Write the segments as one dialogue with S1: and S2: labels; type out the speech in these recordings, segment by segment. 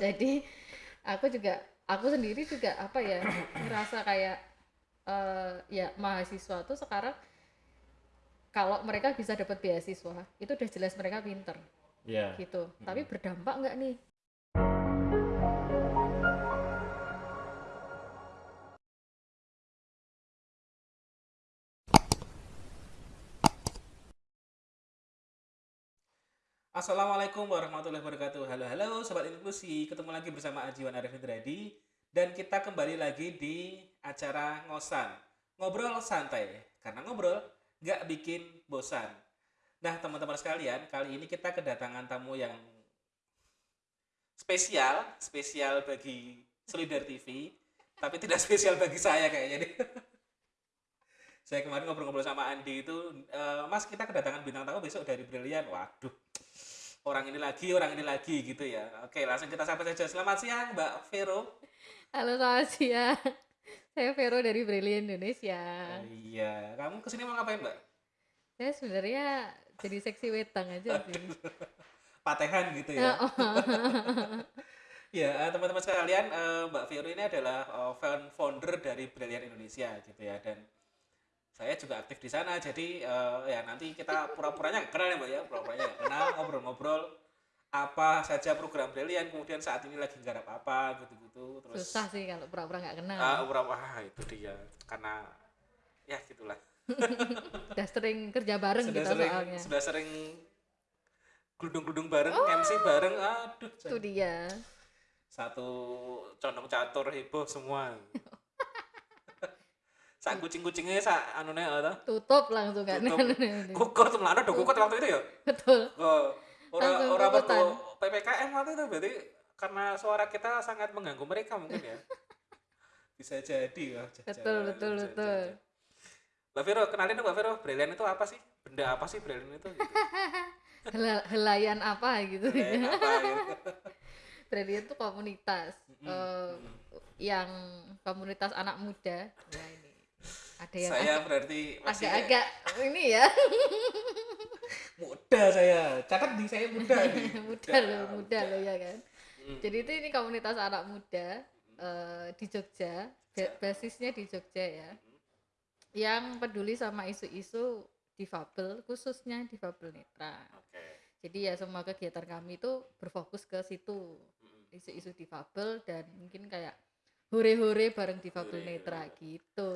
S1: jadi aku juga aku sendiri juga apa ya ngerasa kayak eh ya mahasiswa tuh sekarang kalau mereka bisa dapat beasiswa itu udah jelas mereka pinter.
S2: Iya.
S1: gitu. Tapi berdampak nggak nih
S2: Assalamualaikum warahmatullahi wabarakatuh. Halo halo sobat inklusi, ketemu lagi bersama Ajiwan Arif Indradi dan kita kembali lagi di acara ngosan ngobrol santai karena ngobrol nggak bikin bosan. Nah teman-teman sekalian, kali ini kita kedatangan tamu yang spesial, spesial bagi Solidar TV, tapi tidak spesial bagi saya kayaknya. saya kemarin ngobrol-ngobrol sama Andi itu, "Eh, Mas kita kedatangan bintang tamu besok dari Brilian. Waduh, orang ini lagi, orang ini lagi gitu ya. Oke, langsung kita sapa saja. Selamat siang, Mbak Vero.
S1: halo selamat siang saya Vero dari Brilliant Indonesia
S2: Iya, kamu ke sini mau ngapain, Mbak?
S1: saya sebenarnya jadi seksi wetang aja sih
S2: Patehan gitu ya. Ya, eh, teman-teman sekalian, eh, Mbak Vero ini adalah found- founder dari Brilliant Indonesia gitu ya dan saya juga aktif di sana. Jadi eh, ya nanti kita pura-puranya kenal ya, Mbak ya, pura-puranya kenal, ngobrol-ngobrol apa saja program Brilliant, kemudian saat ini lagi garap apa gitu-gitu. Terus
S1: susah sih kalau pura-pura nggak kenal
S2: ah, berapa ah, itu dia karena ya gitulah.
S1: udah sering kerja bareng
S2: Sudah
S1: kita
S2: sering
S1: soalnya
S2: sudah sering gludung-gludung bareng, MC bareng. Aduh,
S1: itu dia
S2: satu condong catur heboh semua sak kucing-kucingnya sak anune apa
S1: tutup langsung kan.
S2: Tuh melana do kukut waktu itu ya?
S1: Betul.
S2: Oh, ora perlu PPKM waktu itu berarti karena suara kita sangat mengganggu mereka mungkin ya? Bisa jadi ya
S1: betul betul betul.
S2: Mbak Vero kenalin dong Mbak Vero Brilliant itu apa sih? Benda apa sih Brilliant itu? Gitu.
S1: Hela- helayan apa gitu
S2: apa gitu.
S1: Brilliant itu komunitas eh, yang komunitas anak muda. Nah ini ada yang
S2: saya berarti masih
S1: agak-agak ini ya.
S2: Muda saya. Catat di saya muda nih
S1: muda loh muda loh ya kan.
S2: Mm.
S1: jadi itu ini komunitas anak muda eh, di Jogja. Ba- basisnya di Jogja ya. Yang peduli sama isu-isu difabel khususnya difabel netra.
S2: Oke.
S1: Jadi ya semua kegiatan kami itu berfokus ke situ.
S2: Mm.
S1: isu-isu difabel dan mungkin kayak hore-hore bareng difabel
S2: Hore,
S1: netra
S2: hore.
S1: gitu.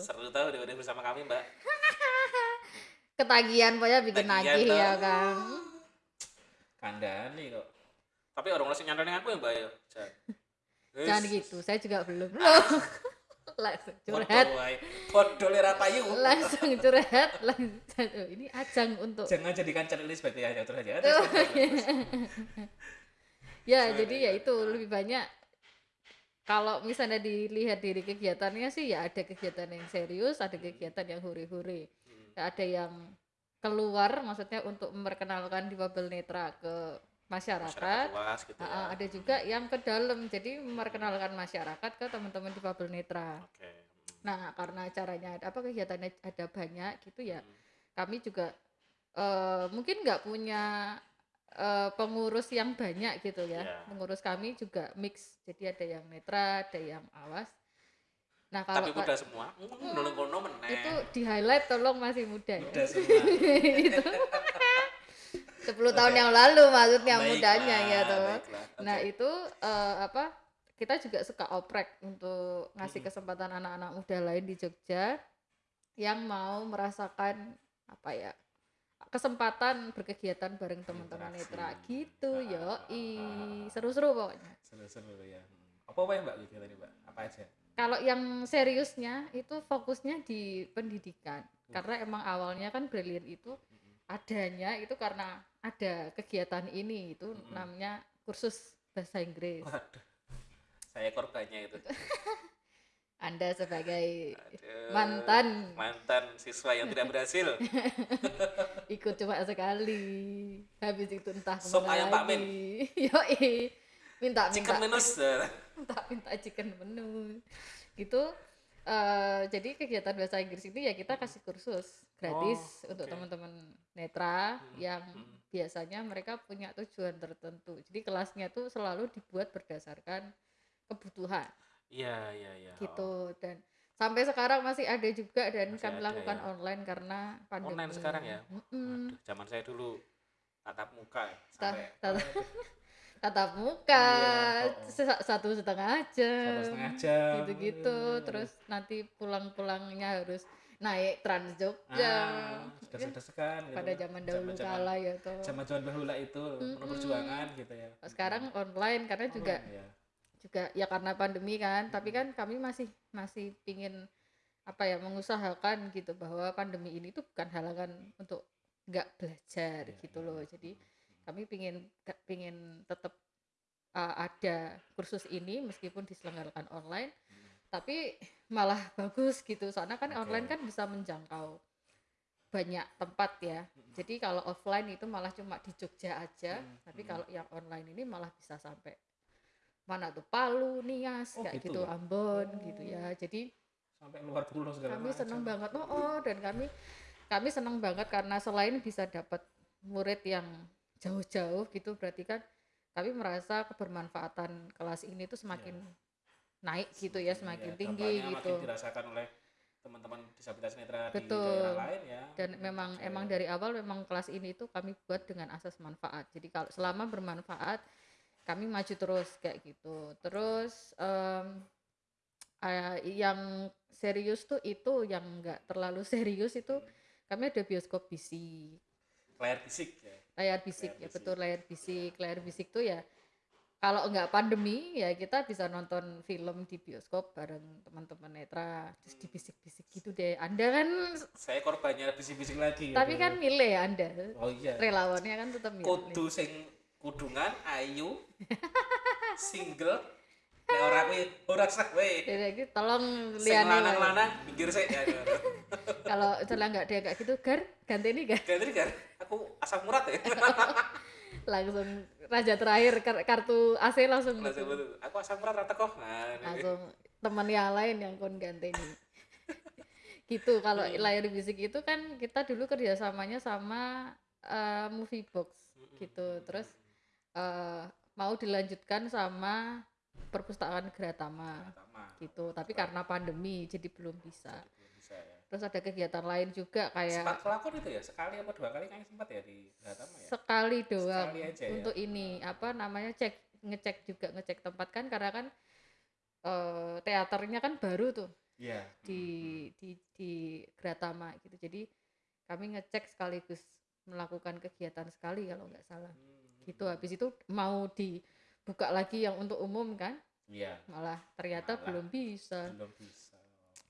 S2: Seru tahu udah bersama kami mbak.
S1: Ketagihan pokoknya bikin nagih ya
S2: tau.
S1: kan.
S2: Kandani kok. Tapi orang langsung nyandarin aku ya mbak ya? Jan.
S1: jangan gitu saya juga belum. Loh langsung curhat.
S2: Podo lera payu
S1: langsung curhat langsung. Oh, ini ajang untuk
S2: jangan jadikan channel ini sebagai ajang terus aja.
S1: Oh, ya
S2: Gimana,
S1: jadi ya itu lebih banyak kalau misalnya dilihat dari kegiatannya sih ya ada kegiatan yang serius ada kegiatan yang hore-hore
S2: Hmm.
S1: Ya, ada yang keluar maksudnya untuk memperkenalkan difabel netra ke
S2: masyarakat.
S1: Masyarakat
S2: luas gitu ya.
S1: ada juga yang ke dalam jadi memperkenalkan masyarakat ke teman-teman difabel netra.
S2: Oke
S1: nah karena acaranya apa kegiatannya ada banyak gitu ya
S2: Hmm.
S1: kami juga eh, mungkin nggak punya eh, pengurus yang banyak gitu ya.
S2: Iya.
S1: pengurus kami juga mix. Jadi ada yang netra ada yang awas. Nah
S2: tapi
S1: kalau
S2: muda semua. Hmm, nolong kono meneh.
S1: Itu di highlight tolong masih muda ya.
S2: Muda semua.
S1: Itu. 10 tahun yang lalu maksudnya
S2: Baiklah,
S1: mudanya ya toh.
S2: baiklah.
S1: nah itu eh, apa kita juga suka oprek untuk ngasih
S2: Mm-mm.
S1: kesempatan anak-anak muda lain di Jogja yang mau merasakan apa ya kesempatan berkegiatan bareng teman-teman netra
S2: Berinteraksi.
S1: gitu
S2: Ah,
S1: yo
S2: ah, ah.
S1: seru-seru pokoknya
S2: seru-seru ya Hmm. apa apa ya mbak tadi mbak apa aja
S1: kalau yang seriusnya itu fokusnya di pendidikan
S2: Uh.
S1: karena emang awalnya kan Brilliant itu
S2: Mm-mm.
S1: adanya itu karena ada kegiatan ini itu
S2: Mm-mm.
S1: namanya kursus bahasa Inggris
S2: waduh saya korbannya itu
S1: Anda sebagai
S2: Aduh,
S1: mantan.
S2: mantan siswa yang tidak berhasil.
S1: Ikut cuma sekali. Habis itu entah
S2: Sop ayam Pak Min.
S1: Yoi. minta minta.
S2: Chicken minus
S1: minta minta chicken menu gitu. Eh jadi kegiatan bahasa Inggris ini ya kita kasih kursus gratis
S2: Oh,
S1: untuk teman-teman netra
S2: Hmm,
S1: yang
S2: hmm.
S1: biasanya mereka punya tujuan tertentu. Jadi kelasnya tuh selalu dibuat berdasarkan kebutuhan
S2: Iya, iya, iya.
S1: Gitu dan sampai sekarang masih ada juga dan
S2: Masih
S1: kami
S2: ada
S1: lakukan
S2: ya.
S1: online karena pandemi.
S2: Online sekarang ya?
S1: Mm-mm.
S2: Waduh, zaman saya dulu tatap muka ya, sampai
S1: tatap- tatap muka
S2: Iya, oh, oh.
S1: satu setengah jam
S2: satu setengah jam.
S1: gitu-gitu terus nanti pulang-pulangnya harus naik Trans Jogja
S2: ah, sekan gitu.
S1: pada zaman dahulu
S2: Zaman-zaman-
S1: kala ya tuh
S2: Zaman zaman bahula itu penuh
S1: Mm-mm.
S2: perjuangan gitu ya.
S1: sekarang online karena juga
S2: Online, ya.
S1: Juga ya karena pandemi kan tapi kan kami masih masih pingin apa ya mengusahakan gitu bahwa pandemi ini tuh bukan halangan untuk nggak belajar
S2: Iya,
S1: gitu
S2: iya.
S1: loh jadi kami pingin pingin tetap uh, ada kursus ini meskipun diselenggarakan online tapi malah bagus gitu soalnya kan
S2: Oke.
S1: online kan bisa menjangkau banyak tempat ya jadi kalau offline itu malah cuma di Jogja aja
S2: Hmm,
S1: tapi
S2: hmm.
S1: kalau yang online ini malah bisa sampai mana tuh Palu, Nias,
S2: Oh,
S1: kayak
S2: gitu
S1: gitu,
S2: ya?
S1: Ambon
S2: Oh.
S1: gitu ya. Jadi
S2: sampai luar pulau segala
S1: kami
S2: macam.
S1: seneng banget, oh, oh dan kami kami seneng banget karena selain bisa dapat murid yang jauh-jauh gitu, berarti kan kami merasa kebermanfaatan kelas ini tuh semakin naik gitu ya, semakin
S2: Iya,
S1: tinggi gitu.
S2: Makin dirasakan oleh teman-teman disabilitas netra di
S1: Betul.
S2: daerah lain ya.
S1: Dan memang
S2: Oke.
S1: emang dari awal memang kelas ini tuh kami buat dengan asas manfaat. Jadi kalau selama bermanfaat kami maju terus kayak gitu. Terus em, eh, yang serius tuh itu yang enggak terlalu serius itu kami ada bioskop bisik
S2: layar fisik ya.
S1: layar bisik
S2: Layar
S1: ya
S2: bisik.
S1: betul layar bisik layar bisik tuh ya kalau nggak pandemi ya kita bisa nonton film di bioskop bareng teman-teman netra terus dibisik-bisik gitu deh anda kan
S2: Saya korbannya bisik-bisik lagi.
S1: tapi
S2: gitu.
S1: kan milih ya anda
S2: Oh iya.
S1: relawannya kan tetap milih
S2: Kudu sing kudungan ayu single nek ora kuwi ora sah we.
S1: jadi gitu, tolong wae.
S2: lanang-lanang pinggir sik ya.
S1: kalau misalnya nggak ada kayak gitu gar ganti nih gar
S2: Ganti kan aku asam urat ya.
S1: langsung raja terakhir kar- kartu AC langsung
S2: Langsung betul. Aku asam urat rata kok. Nah, ini.
S1: langsung teman yang lain yang kon ganti nih gitu kalau
S2: Hmm.
S1: layar bisik itu kan kita dulu kerjasamanya sama eh, movie box
S2: Hmm.
S1: gitu terus eh, mau dilanjutkan sama perpustakaan
S2: Pertama.
S1: gitu tapi karena pandemi jadi belum bisa
S2: Belum bisa ya.
S1: terus ada kegiatan lain juga kayak
S2: Sempat kelakon itu ya sekali apa dua kali kayaknya sempat ya di Gratama ya.
S1: sekali doang
S2: Sekali aja ya?
S1: untuk ini apa namanya cek ngecek juga ngecek tempat kan karena kan eh, teaternya kan baru tuh
S2: Iya.
S1: di di di Gratama gitu jadi kami ngecek sekaligus melakukan kegiatan sekali kalau nggak salah
S2: Hmm.
S1: Gitu habis itu mau dibuka lagi yang untuk umum kan
S2: Iya.
S1: malah ternyata
S2: Malah.
S1: belum bisa
S2: Belum bisa.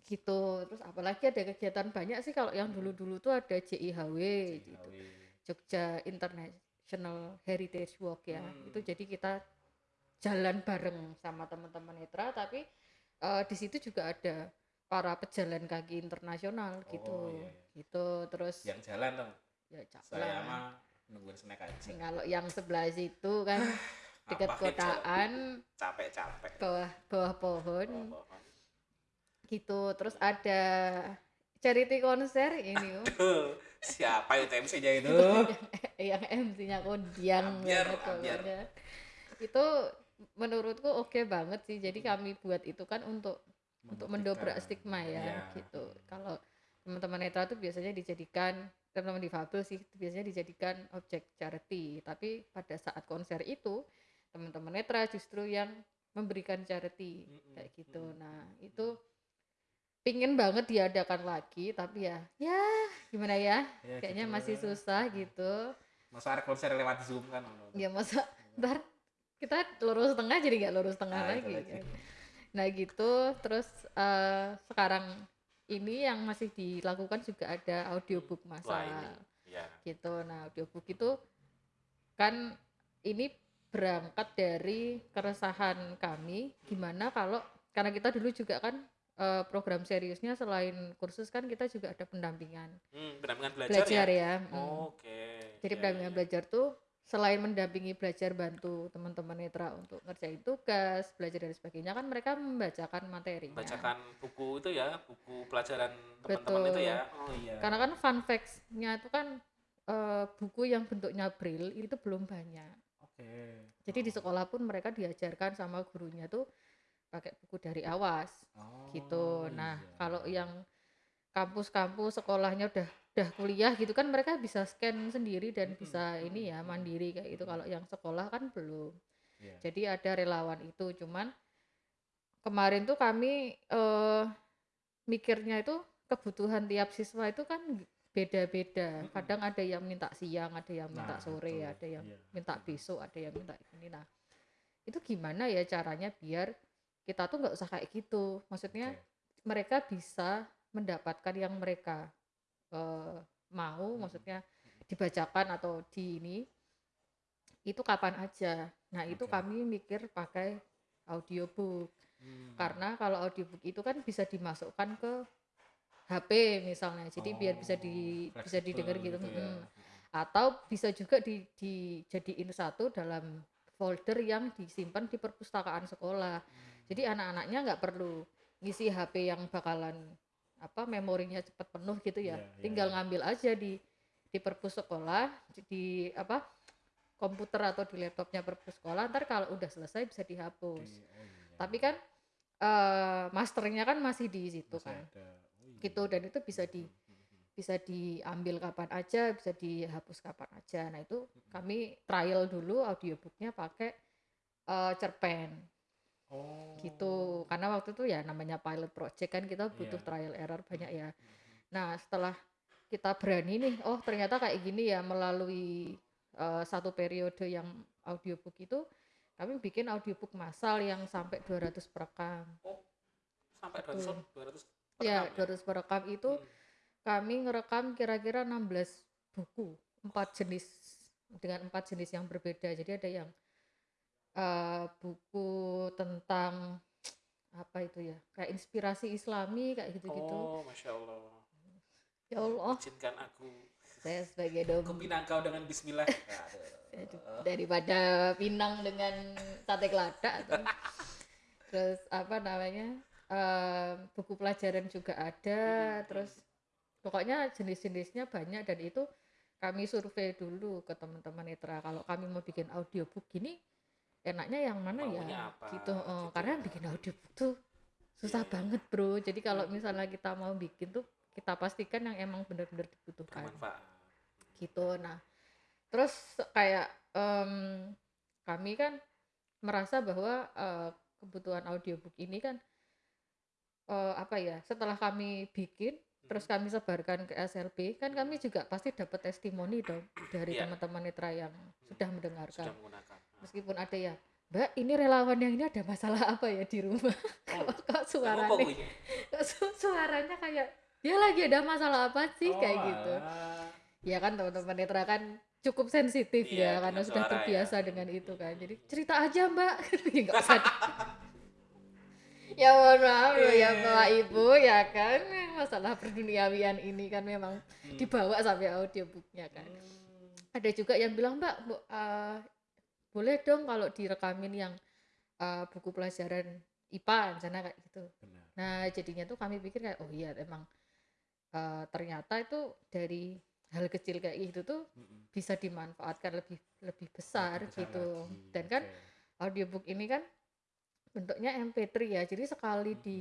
S1: gitu terus apalagi ada kegiatan banyak sih kalau yang dulu-dulu tuh ada JIHW gitu. Jogja International Heritage Walk ya
S2: Hmm.
S1: itu jadi kita jalan bareng sama teman-teman netra tapi eh, di situ juga ada para pejalan kaki internasional gitu
S2: Oh, iya, iya.
S1: gitu terus
S2: Yang jalan dong.
S1: ya cak
S2: Saya mah nungguin snack aja.
S1: kalau yang sebelah situ kan dekat kotaan
S2: Capek-capek.
S1: bawah bawah pohon
S2: Oh, oh, oh.
S1: gitu terus ada charity konser ini oh.
S2: Duh, siapa itu MC-nya itu?
S1: yang MC-nya
S2: Ambiar, ambiar.
S1: pokoknya. itu menurutku oke banget sih jadi kami buat itu kan untuk untuk mendobrak stigma ya
S2: Iya.
S1: gitu kalau teman-teman netra tuh biasanya dijadikan teman-teman difabel sih biasanya dijadikan objek charity tapi pada saat konser itu teman-teman netra justru yang memberikan charity kayak gitu nah itu pingin banget diadakan lagi tapi ya ya gimana ya
S2: Ya,
S1: kayaknya
S2: gitu.
S1: masih susah gitu
S2: Masa ada konser lewat Zoom kan?
S1: ya masa ntar kita lurus tengah jadi nggak lurus tengah
S2: Nah,
S1: lagi,
S2: lagi.
S1: kan. nah gitu terus eh, sekarang ini yang masih dilakukan juga ada audiobook
S2: Wah,
S1: masal
S2: ini. Ya.
S1: gitu nah audiobook itu kan ini berangkat dari keresahan kami gimana kalau karena kita dulu juga kan eh, program seriusnya selain kursus kan kita juga ada pendampingan
S2: Hmm, pendampingan belajar,
S1: belajar
S2: ya?
S1: ya, mm.
S2: Oke.
S1: jadi
S2: Ya,
S1: pendampingan
S2: ya.
S1: belajar tuh selain mendampingi belajar bantu teman-teman netra untuk ngerjain tugas, belajar dan sebagainya kan mereka membacakan materinya.
S2: Bacakan buku itu ya, buku pelajaran teman-teman itu ya. Oh iya.
S1: Karena kan fun facts-nya itu kan eh, buku yang bentuknya braille itu belum banyak.
S2: Oke.
S1: Jadi di sekolah pun mereka diajarkan sama gurunya tuh pakai buku dari awas
S2: Oh,
S1: gitu. Nah,
S2: iya,
S1: kalau yang kampus-kampus sekolahnya udah udah kuliah gitu kan mereka bisa scan sendiri dan
S2: Mm-mm,
S1: bisa ini ya mandiri kayak itu. Kalau yang sekolah kan belum.
S2: Iya.
S1: Jadi ada relawan itu. Cuman kemarin tuh kami eh mikirnya itu kebutuhan tiap siswa itu kan beda-beda.
S2: Mm-mm.
S1: Kadang ada yang minta siang, ada yang minta
S2: Nah,
S1: sore,
S2: betul.
S1: ada yang
S2: Iya.
S1: minta besok, ada yang minta ini. Nah, itu gimana ya caranya biar kita tuh nggak usah kayak gitu. Maksudnya
S2: Oke.
S1: mereka bisa mendapatkan yang mereka eh, mau,
S2: Mm-mm.
S1: maksudnya dibacakan atau di ini itu kapan aja. Nah, itu kami mikir pakai audiobook.
S2: Hmm.
S1: Karena kalau audiobook itu kan bisa dimasukkan ke HP misalnya. Jadi biar bisa di
S2: Oh,
S1: bisa didengar
S2: fleksibel
S1: gitu.
S2: ya.
S1: Mm. Atau bisa juga di dijadiin satu dalam folder yang disimpan di perpustakaan sekolah. Jadi anak-anaknya nggak perlu ngisi HP yang bakalan apa memorinya cepat penuh gitu ya.
S2: Iya, iya,
S1: Tinggal
S2: iya.
S1: ngambil aja di di perpus sekolah, di, apa komputer atau di laptopnya perpus sekolah. Ntar kalau udah selesai bisa dihapus.
S2: Di- oh iya,
S1: Tapi
S2: iya.
S1: kan eh masternya kan masih di situ
S2: Masih
S1: kan.
S2: ada. Oh iya.
S1: Gitu dan itu bisa di bisa diambil kapan aja, bisa dihapus kapan aja. Nah, itu kami trial dulu audiobooknya pakai eh, cerpen
S2: Oh.
S1: gitu. Karena waktu itu ya namanya pilot project kan kita butuh
S2: Iya.
S1: trial error banyak ya. Nah, setelah kita berani nih, oh ternyata kayak gini ya melalui eh, satu periode yang audiobook itu kami bikin audiobook massal yang sampai 200 perekam.
S2: Oh, sampai
S1: Betul.
S2: 200 200
S1: Ya,
S2: perekam
S1: 200 perekam itu
S2: Hmm.
S1: kami ngerekam kira-kira 16 buku, empat jenis dengan empat jenis yang berbeda. Jadi ada yang eh, buku tentang apa itu ya, kayak inspirasi Islami kayak gitu-gitu.
S2: Oh, masya Allah.
S1: Ya Allah,
S2: Izinkan aku.
S1: saya sebagai
S2: Aku
S1: dom
S2: pinang kau dengan Bismillah.
S1: Aduh, daripada Pinang dengan sate kelada tuh. terus apa namanya eh, buku pelajaran juga ada
S2: Hmm,
S1: terus pokoknya jenis-jenisnya banyak dan itu kami survei dulu ke teman-teman netra kalau kami mau bikin audiobook gini enaknya yang mana
S2: Maunya
S1: ya
S2: apa,
S1: gitu
S2: gitu
S1: karena
S2: ya.
S1: bikin audiobook tuh susah
S2: iya.
S1: banget bro jadi kalau
S2: Hmm.
S1: misalnya kita mau bikin tuh kita pastikan yang emang benar-benar dibutuhkan
S2: Bermanfaat.
S1: gitu nah terus kayak em, kami kan merasa bahwa eh, kebutuhan audiobook ini kan eh, apa ya setelah kami bikin terus
S2: Mhm.
S1: kami sebarkan ke SLB kan kami juga pasti dapat testimoni dong dari
S2: Iya.
S1: teman-teman netra yang sudah mendengarkan
S2: Sudah menggunakan.
S1: Meskipun ada ya Mbak ini relawan yang ini ada masalah apa ya di rumah?
S2: Oh,
S1: kok suaranya?
S2: Kok
S1: suaranya kayak dia lagi ada masalah apa sih?
S2: Oh,
S1: kayak gitu.
S2: alah.
S1: ya kan teman-teman netra kan cukup sensitif
S2: Iya,
S1: ya karena sudah
S2: suara
S1: terbiasa
S2: ya.
S1: dengan itu kan. Jadi cerita aja mbak. Ya, nggak usah ya mohon maaf loh ya
S2: Iya.
S1: bapak ibu ya kan. Masalah perduniawian ini kan memang
S2: Hmm.
S1: dibawa sampai audiobooknya kan.
S2: Hmm.
S1: ada juga yang bilang mbak bu- eh, boleh dong kalau direkamin yang eh, buku pelajaran IPA misalnya kayak gitu
S2: Benar.
S1: Nah, jadinya tuh kami pikir kayak oh iya emang eh, ternyata itu dari hal kecil kayak gitu tuh
S2: Mm-mm.
S1: bisa dimanfaatkan lebih lebih besar
S2: Lebih besar
S1: gitu.
S2: lagi.
S1: Dan kan
S2: Oke.
S1: audiobook ini kan bentuknya MP3 ya. Jadi sekali
S2: Mm-mm.
S1: di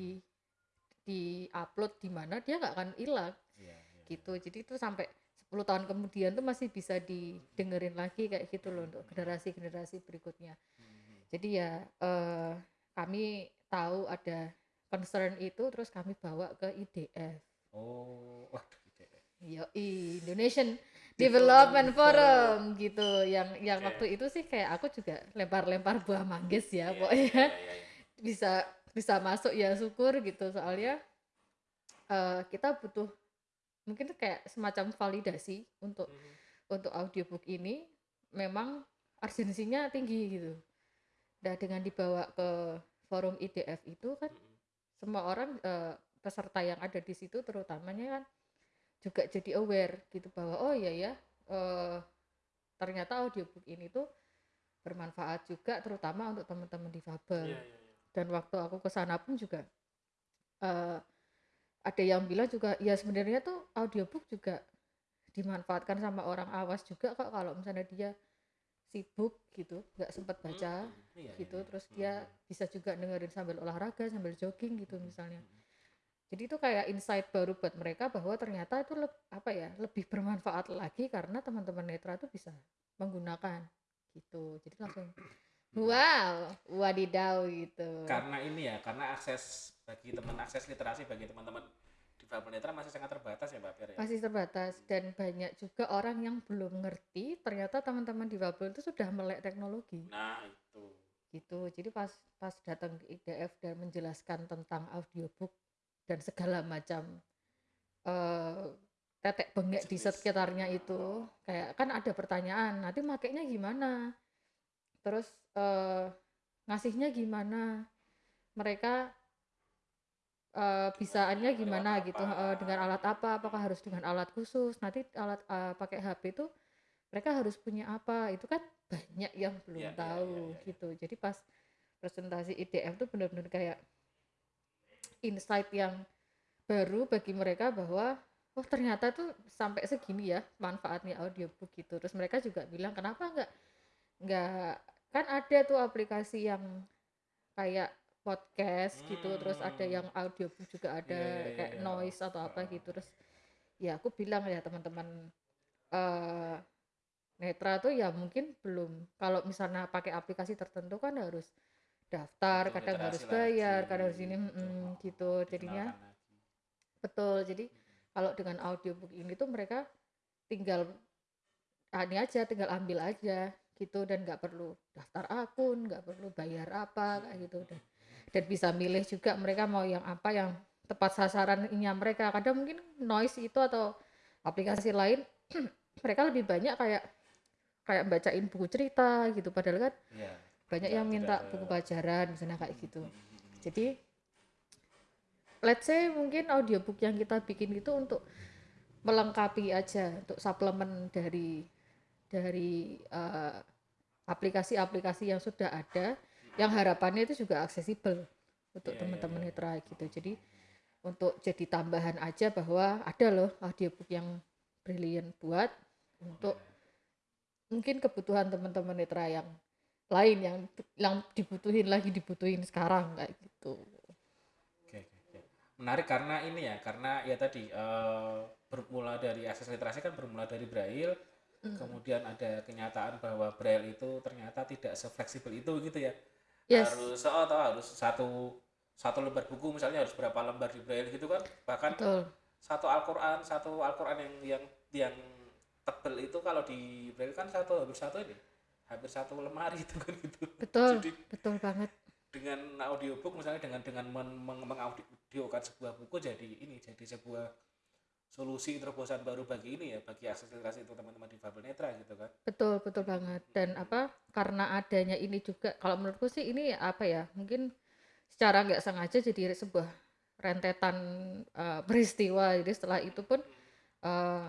S1: di upload di mana dia nggak akan hilang
S2: Iya, iya,
S1: gitu. Jadi itu sampai 10 tahun kemudian tuh masih bisa didengerin lagi kayak gitu loh untuk generasi-generasi berikutnya.
S2: Mhm.
S1: Jadi ya eh, kami tahu ada concern itu terus kami bawa ke IDF.
S2: Oh, waduh, ide.
S1: Yoi, Indonesian
S2: Development
S1: Development Forum gitu. Yang yang waktu itu sih kayak aku juga lempar-lempar buah manggis ya,
S2: Iya,
S1: pokoknya
S2: iya, iya, iya.
S1: bisa bisa masuk ya syukur gitu soalnya eh, kita butuh mungkin kayak semacam validasi untuk
S2: Mhm.
S1: untuk audiobook ini memang urgensinya tinggi gitu. Nah dengan dibawa ke forum IDF itu kan
S2: Mhm.
S1: semua orang eh, peserta yang ada di situ terutamanya kan juga jadi aware gitu bahwa oh iya ya eh, ternyata audiobook ini tuh bermanfaat juga terutama untuk teman-teman difabel
S2: Iya, iya, iya.
S1: dan waktu aku ke sana pun juga eh, ada yang bilang juga ya sebenarnya tuh audiobook juga dimanfaatkan sama orang awas juga kok kalau misalnya dia sibuk gitu nggak sempat baca
S2: Hmm, iya,
S1: gitu
S2: iya,
S1: terus
S2: Hmm,
S1: dia
S2: hmm,
S1: bisa juga dengerin sambil olahraga sambil jogging gitu
S2: hmm,
S1: misalnya.
S2: hmm.
S1: jadi itu kayak insight baru buat mereka bahwa ternyata itu leb- apa ya lebih bermanfaat lagi karena teman-teman netra tuh bisa menggunakan gitu. Jadi langsung wow wadidaw gitu.
S2: Karena ini ya karena akses bagi teman akses literasi bagi teman-teman. Difabel netra masih sangat terbatas ya Mbak Pir ya?
S1: Masih terbatas dan banyak juga orang yang belum ngerti ternyata teman-teman difabel itu sudah melek teknologi.
S2: Nah itu.
S1: Gitu. Jadi pas pas datang ke IDF dan menjelaskan tentang audiobook dan segala macam eh tetek bengek di sekitarnya itu kayak kan ada pertanyaan nanti makainya gimana? Terus eh ngasihnya gimana? Mereka eh bisaannya gimana gitu eh, dengan alat apa apakah harus dengan alat khusus nanti alat eh, pakai HP itu mereka harus punya apa itu kan banyak yang belum
S2: Iya, iya,
S1: tahu
S2: iya, iya, iya.
S1: gitu jadi pas presentasi IDF tuh benar-benar kayak insight yang baru bagi mereka bahwa oh ternyata tuh sampai segini ya manfaatnya audiobook gitu terus mereka juga bilang kenapa nggak nggak kan ada tuh aplikasi yang kayak podcast gitu terus ada
S2: Hmm.
S1: yang audiobook juga ada
S2: iya, iya,
S1: kayak
S2: iya.
S1: noise atau apa
S2: Ah.
S1: gitu terus ya aku bilang ya teman-teman eh netra tuh ya mungkin belum kalau misalnya pakai aplikasi tertentu kan harus daftar
S2: Butuh
S1: kadang harus bayar
S2: lagi,
S1: kadang harus ini
S2: gitu.
S1: mm, gitu jadinya betul jadi kalau dengan audiobook ini tuh mereka tinggal ah, ini aja tinggal ambil aja gitu dan nggak perlu daftar akun nggak perlu bayar apa kayak gitu dan dan bisa milih juga mereka mau yang apa yang tepat sasarannya mereka. Kadang mungkin noise itu atau aplikasi lain mereka lebih banyak kayak kayak bacain buku cerita gitu. Padahal kan
S2: Iya.
S1: banyak yang minta buku pelajaran misalnya kayak gitu.
S2: Hmm, hmm, hmm.
S1: jadi let's say mungkin audiobook yang kita bikin itu untuk melengkapi aja untuk suplemen dari dari eh, aplikasi-aplikasi yang sudah ada yang harapannya itu juga aksesibel untuk
S2: Iya, iya,
S1: teman-teman
S2: iya.
S1: netra gitu. Jadi untuk jadi tambahan aja bahwa ada loh audiobook yang brilian buat untuk mungkin kebutuhan teman-teman netra yang lain yang yang dibutuhin lagi dibutuhin sekarang kayak gitu.
S2: Oke, oke, oke. Menarik karena ini ya, karena ya tadi eh, bermula dari akses literasi kan bermula dari Braille, kemudian ada kenyataan bahwa Braille itu ternyata tidak sefleksibel itu gitu ya.
S1: Yes.
S2: Harus oh, atau harus satu satu lembar buku misalnya harus berapa lembar di Braille gitu kan. Bahkan
S1: Betul.
S2: satu Al-Qur'an, satu Al-Qur'an yang yang yang tebel itu kalau di Braille kan satu hampir satu ini. Hampir satu lemari itu kan gitu.
S1: Betul.
S2: Jadi
S1: Betul banget.
S2: dengan audiobook misalnya dengan dengan men, meng, mengaudiokan sebuah buku jadi ini jadi sebuah solusi terobosan baru bagi ini ya bagi akses literasi untuk teman-teman difabel netra gitu kan
S1: Betul, betul banget. Dan apa? Karena adanya ini juga, kalau menurutku sih ini apa ya? Mungkin secara nggak sengaja jadi sebuah rentetan eh, peristiwa. Jadi setelah itu pun eh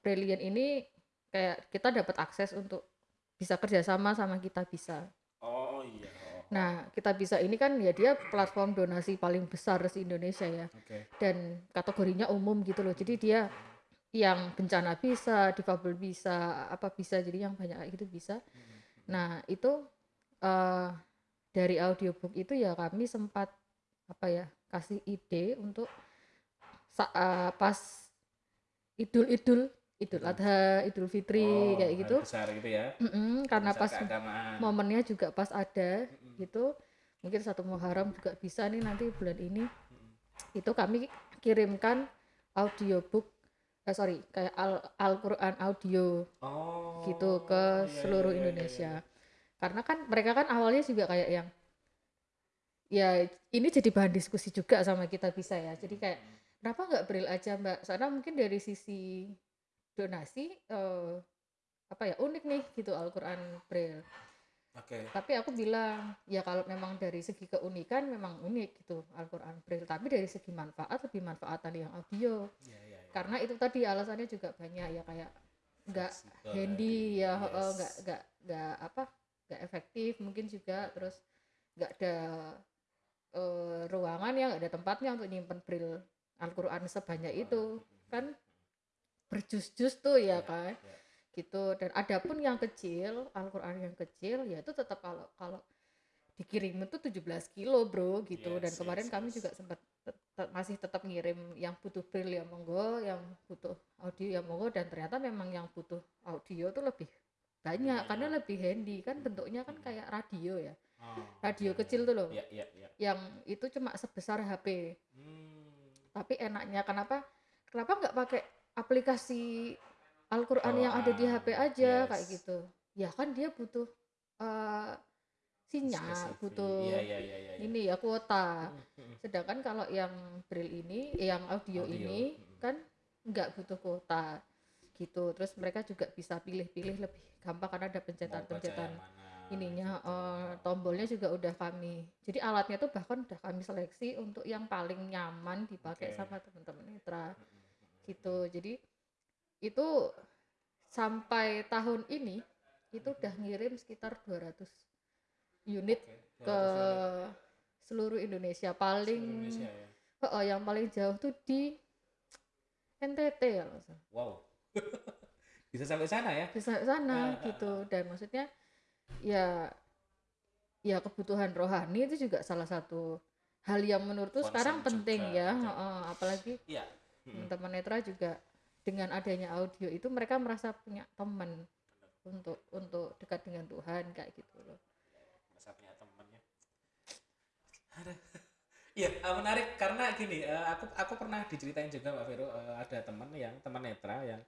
S1: Brilliant ini kayak kita dapat akses untuk bisa kerjasama sama kita bisa.
S2: oh iya
S1: Nah, kita bisa ini kan ya dia platform donasi paling besar di Indonesia ya.
S2: oke
S1: Dan kategorinya umum gitu loh. Jadi dia yang bencana bisa, difabel bisa, apa bisa, jadi yang banyak kayak gitu bisa. Nah, itu eh dari audiobook itu ya kami sempat apa ya, kasih ide untuk sa- eh, pas Idul-Idul, Idul Adha, Idul Fitri
S2: Oh,
S1: kayak gitu.
S2: besar gitu ya
S1: Mm-mm, karena
S2: Besar
S1: pas
S2: keagamaan
S1: momennya juga pas ada. Gitu. Mungkin satu Muharram juga bisa nih nanti bulan ini. Itu kami kirimkan audiobook eh sorry, kayak Al- Al-Qur'an audio
S2: oh
S1: gitu ke
S2: iya,
S1: seluruh
S2: iya, iya,
S1: Indonesia.
S2: iya.
S1: Karena kan mereka kan awalnya juga kayak yang ya ini jadi bahan diskusi juga sama kita bisa ya. Jadi kayak kenapa nggak Braille aja Mbak? Soalnya mungkin dari sisi donasi eh, apa ya unik nih gitu Al-Qur'an Braille.
S2: Oke
S1: Tapi aku bilang ya kalau memang dari segi keunikan memang unik gitu Al-Qur'an Braille. Tapi dari segi manfaat lebih manfaatan yang audio.
S2: Iya, iya, iya.
S1: Karena itu tadi alasannya juga banyak ya kayak nggak
S2: Fleksibel
S1: handy
S2: tadi,
S1: ya
S2: yes.
S1: heeh, nggak nggak nggak apa nggak efektif mungkin juga terus nggak ada eh, ruangan ya nggak ada tempatnya untuk nyimpen braille Al-Quran sebanyak itu kan berjus-jus tuh ya
S2: Iya,
S1: kan
S2: iya.
S1: Gitu dan adapun yang kecil Al-Qur'an yang kecil ya itu tetap kalau kalau dikirim itu 17 kilo bro gitu dan
S2: Yes,
S1: kemarin
S2: yes,
S1: kami
S2: yes.
S1: juga sempat masih tetap ngirim yang butuh braille ya monggo yang butuh audio ya monggo dan ternyata memang yang butuh audio tuh lebih banyak karena
S2: Banyak.
S1: lebih handy kan bentuknya kan
S2: Hmm.
S1: kayak radio ya
S2: Oh,
S1: radio
S2: iya,
S1: kecil
S2: iya.
S1: tuh loh.
S2: Iya, iya, iya.
S1: yang itu cuma sebesar HP
S2: Hmm.
S1: tapi enaknya kenapa kenapa nggak pakai aplikasi Al-Qur'an yang ada di HP aja
S2: yes.
S1: kayak gitu ya kan dia butuh eh, sinyal
S2: Spesifik.
S1: butuh
S2: Iya, iya, iya, iya, iya.
S1: ini ya kuota
S2: Hmm, hmm.
S1: sedangkan kalau yang braille ini yang audio,
S2: Audio,
S1: ini
S2: mm.
S1: kan nggak butuh kuota gitu terus mereka juga bisa pilih-pilih lebih gampang karena ada pencetan-pencetan ininya eh, tombolnya juga udah kami jadi alatnya tuh bahkan udah kami seleksi untuk yang paling nyaman dipakai
S2: Oke.
S1: sama teman-teman netra
S2: Hmm, hmm, hmm.
S1: gitu jadi itu sampai tahun ini itu udah ngirim sekitar 200 unit
S2: Oke,
S1: ke
S2: 200 unit
S1: seluruh Indonesia
S2: seluruh
S1: paling
S2: Indonesia ya.
S1: Oh, yang paling jauh tuh di NTT ya.
S2: Wow. Bisa sampai sana ya?
S1: di sa- sana
S2: Ah, ah,
S1: gitu dan maksudnya ya ya kebutuhan rohani itu juga salah satu hal yang menurutku sekarang penting
S2: juga,
S1: ya heeh, apalagi.
S2: Hmm.
S1: teman netra juga dengan adanya audio itu mereka merasa punya teman untuk untuk dekat dengan Tuhan kayak gitu loh
S2: Masa punya temennya. Ada. Iya, eh, menarik karena gini, eh, aku aku pernah diceritain juga Mbak Vero eh, ada teman yang teman netra yang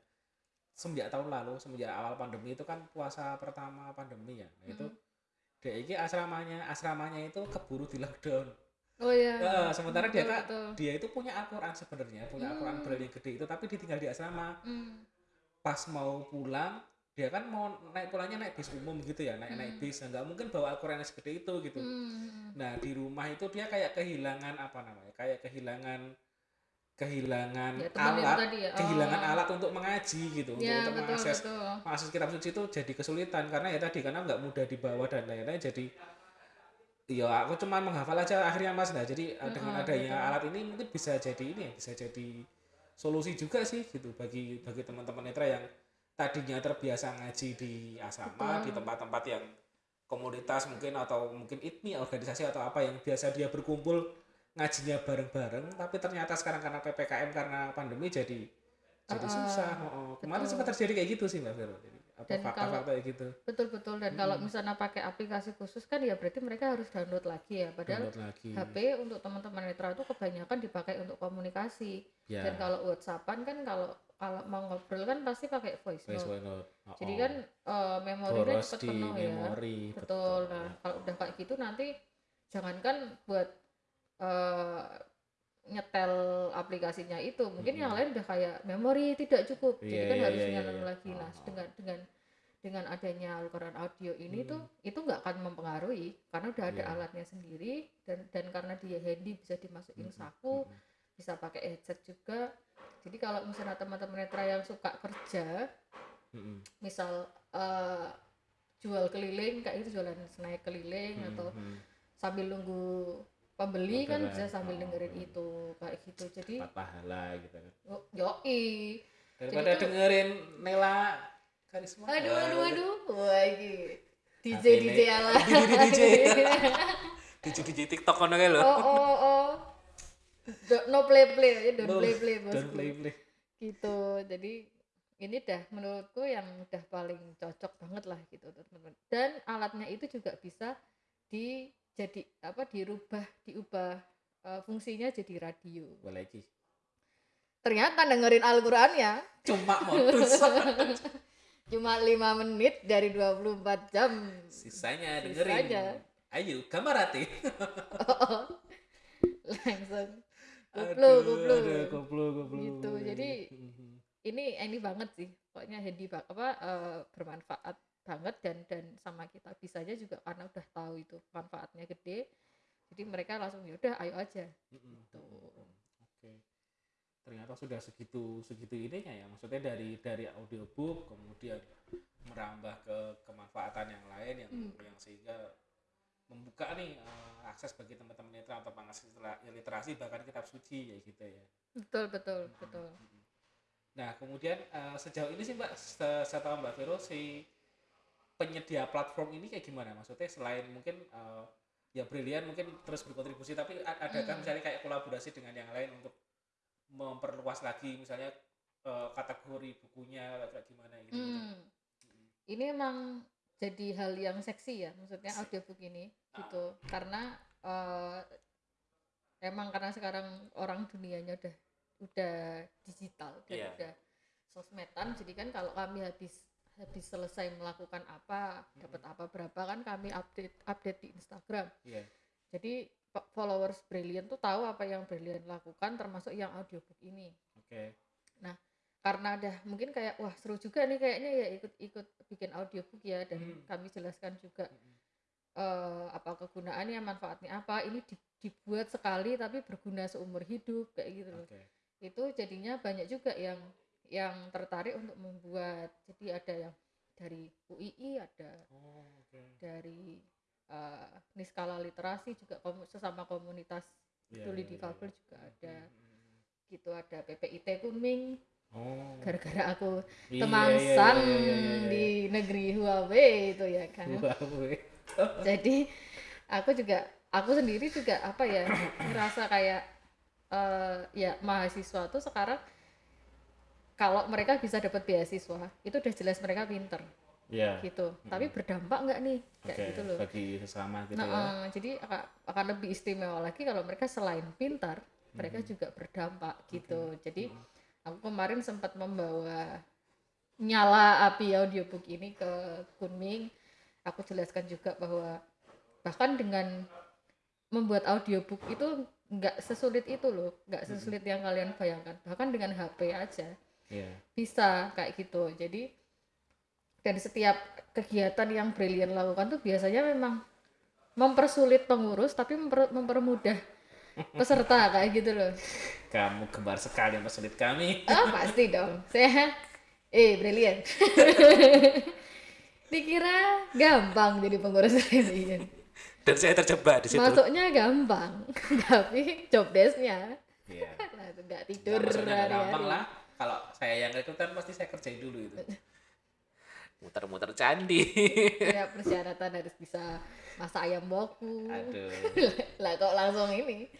S2: semenjak tahun lalu, semenjak awal pandemi itu kan puasa pertama pandemi ya. Nah, itu
S1: Mm.
S2: dia ini asramanya asramanya itu keburu di lockdown.
S1: Oh ya
S2: Eh, sementara dia kan
S1: betul.
S2: dia itu punya Al-Qur'an sebenarnya, punya Al-Qur'an
S1: Hmm.
S2: braille yang gede itu tapi ditinggal di asrama.
S1: Hmm,
S2: Pas mau pulang dia kan mau naik pulangnya naik bis umum gitu ya naik naik
S1: Hmm.
S2: bis Nah, nggak mungkin bawa Al-Quran yang segede itu gitu
S1: hmm,
S2: Nah, di rumah itu dia kayak kehilangan apa namanya? Kayak kehilangan kehilangan
S1: ya
S2: alat,
S1: tadi ya
S2: kehilangan
S1: Oh.
S2: alat untuk mengaji gitu, untuk,
S1: ya
S2: untuk
S1: betul
S2: mengakses
S1: betul
S2: mengakses kitab suci itu jadi kesulitan karena ya tadi karena nggak mudah dibawa dan lain-lain jadi ya aku cuma menghafal aja akhirnya Mas nah jadi eh, dengan adanya
S1: betul.
S2: alat ini mungkin bisa jadi ini ya bisa jadi solusi juga sih gitu bagi bagi teman-teman netra yang tadinya terbiasa ngaji di asrama
S1: Betul.
S2: di tempat-tempat yang komunitas mungkin atau mungkin ITMI organisasi atau apa yang biasa dia berkumpul ngajinya bareng-bareng tapi ternyata sekarang karena PPKM karena pandemi jadi jadi
S1: Uh-uh,
S2: susah oh, oh. kemarin sempat terjadi kayak gitu sih Mbak Vero jadi apa
S1: Dan
S2: fakta-fakta kayak gitu.
S1: Betul betul dan kalau
S2: Mm-mm.
S1: misalnya pakai aplikasi khusus kan ya berarti mereka harus download lagi ya. Padahal
S2: download lagi.
S1: HP untuk teman-teman netra itu kebanyakan dipakai untuk komunikasi.
S2: Ya.
S1: Dan kalau WhatsAppan kan kalau kalau mau ngobrol kan pasti pakai voice
S2: voice
S1: note.
S2: note. Oh,
S1: jadi
S2: oh.
S1: kan eh, memorinya
S2: boros
S1: cepat penuh ya.
S2: memori
S1: betul. nah kalau udah kayak gitu nanti jangankan buat eh, nyetel aplikasinya itu mungkin yang
S2: Mm-mm.
S1: lain udah kayak memori tidak cukup
S2: Iya,
S1: jadi kan
S2: iya,
S1: harus
S2: iya, iya,
S1: nyalon
S2: iya.
S1: lagi nah
S2: Oh.
S1: dengan dengan dengan adanya Al-Quran audio ini
S2: Hmm.
S1: tuh itu nggak akan mempengaruhi karena udah ada
S2: Iya.
S1: alatnya sendiri dan dan karena dia handy bisa dimasukin
S2: Mm-mm,
S1: saku
S2: mm-mm.
S1: bisa pakai headset juga jadi kalau misalnya teman-teman netra yang suka kerja
S2: Mm-mm.
S1: misal eh, jual keliling kayak itu jualan snack keliling atau
S2: Mm-mm.
S1: sambil nunggu pembeli kan
S2: Orderan.
S1: bisa sambil
S2: Oh,
S1: dengerin
S2: oh.
S1: itu kayak gitu. Jadi
S2: Dapat pahala gitu kan.
S1: Yo- yoi.
S2: Daripada dengerin Nela Karisma.
S1: Aduh aduh aduh. Wah ini. DJ
S2: Tapi
S1: DJ ala.
S2: DJ DJ. DJ DJ TikTok kan kayak lo
S1: oh oh oh Do- no play play. Aja don't
S2: No,
S1: play play bosku.
S2: don't play play.
S1: Gitu. Jadi ini dah menurutku yang udah paling cocok banget lah gitu teman-teman. Dan alatnya itu juga bisa di jadi apa dirubah diubah eh, fungsinya jadi radio.
S2: Boleh
S1: ternyata dengerin Al-Quran ya.
S2: Cuma modus.
S1: Cuma lima menit dari 24 jam.
S2: Sisanya
S1: Sisanya.
S2: dengerin. Ayo gambar hati
S1: langsung
S2: Aduh,
S1: kuplu. kuplu
S2: kuplu kuplu.
S1: Gitu, jadi- ini ini banget sih. Pokoknya banget apa eh, bermanfaat banget dan dan sama kita bisanya juga karena udah tahu itu manfaatnya gede jadi mereka langsung ya udah ayo aja
S2: Mhm.
S1: Gitu.
S2: Oke. Ternyata sudah segitu segitu ininya ya. Maksudnya dari dari audiobook kemudian merambah ke kemanfaatan yang lain yang
S1: Hmm.
S2: yang sehingga membuka nih eh, akses bagi teman-teman netra mengakses litera- literasi bahkan kitab suci ya gitu ya.
S1: betul betul betul
S2: Mhm. Nah, kemudian eh, sejauh ini sih Mbak, saya tahu Mbak Vero si penyedia platform ini kayak gimana? Maksudnya selain mungkin eh, ya Brilian mungkin terus berkontribusi, tapi a- adakah
S1: Hmm.
S2: misalnya kayak kolaborasi dengan yang lain untuk memperluas lagi misalnya eh, kategori bukunya kayak gimana gitu?
S1: Hmm. Ini emang jadi hal yang seksi ya, maksudnya audiobook ini gitu. Karena eh, emang karena sekarang orang dunianya udah udah digital dan
S2: Iya.
S1: udah sosmedan, jadi kan kalau kami habis habis selesai melakukan apa, dapat apa berapa kan kami update update di Instagram.
S2: Iya.
S1: Jadi fo- followers Brilliant tuh tahu apa yang Brilliant lakukan termasuk yang audiobook ini.
S2: Oke.
S1: karena ada mungkin kayak wah seru juga nih kayaknya ya ikut-ikut bikin audiobook ya dan
S2: Hmm.
S1: kami jelaskan juga
S2: Mm-mm.
S1: eh, apa kegunaannya manfaatnya apa ini di- dibuat sekali tapi berguna seumur hidup kayak gitu loh
S2: Oke.
S1: itu jadinya banyak juga yang yang tertarik untuk membuat jadi ada yang dari UII ada
S2: Oh, oke.
S1: dari eh, Niskala Literasi juga komu- sesama komunitas
S2: Iya,
S1: tuli
S2: iya, iya,
S1: difabel
S2: iya.
S1: juga ada
S2: Mm-mm.
S1: gitu ada PPIT Kunming
S2: Oh.
S1: gara-gara aku temangsang
S2: iya, iya, iya, iya, iya.
S1: di negeri Huawei itu ya kan
S2: Huawei.
S1: jadi aku juga aku sendiri juga apa ya ngerasa kayak eh, ya mahasiswa tuh sekarang kalau mereka bisa dapat beasiswa itu udah jelas mereka pinter.
S2: Iya.
S1: gitu. Tapi berdampak nggak nih? Kayak
S2: Oke,
S1: gitu loh.
S2: bagi sesama gitu
S1: nah
S2: ya.
S1: eh, jadi akan, akan lebih istimewa lagi kalau mereka selain pintar mereka juga berdampak gitu. Jadi aku kemarin sempat membawa nyala api audiobook ini ke Kunming. Aku jelaskan juga bahwa bahkan dengan membuat audiobook itu nggak sesulit itu loh. Nggak sesulit yang kalian bayangkan. Bahkan dengan HP aja
S2: Iya.
S1: bisa kayak gitu jadi dan setiap kegiatan yang Brilliant lakukan tuh biasanya memang mempersulit pengurus tapi memper- mempermudah peserta kayak gitu loh
S2: Kamu gemar sekali mempersulit kami.
S1: ah pasti dong saya eh Brilliant dikira gampang jadi pengurus Brilliant
S2: Dan saya terjebak di situ.
S1: masuknya gampang tapi job desknya nggak
S2: Nah,
S1: tidur
S2: maksudnya nggak gampang lah. Kalau saya yang rekrut kan pasti saya kerjain dulu itu. Muter-muter candi.
S1: ya persyaratan harus bisa masak ayam boku.
S2: Aduh.
S1: lah kok langsung ini?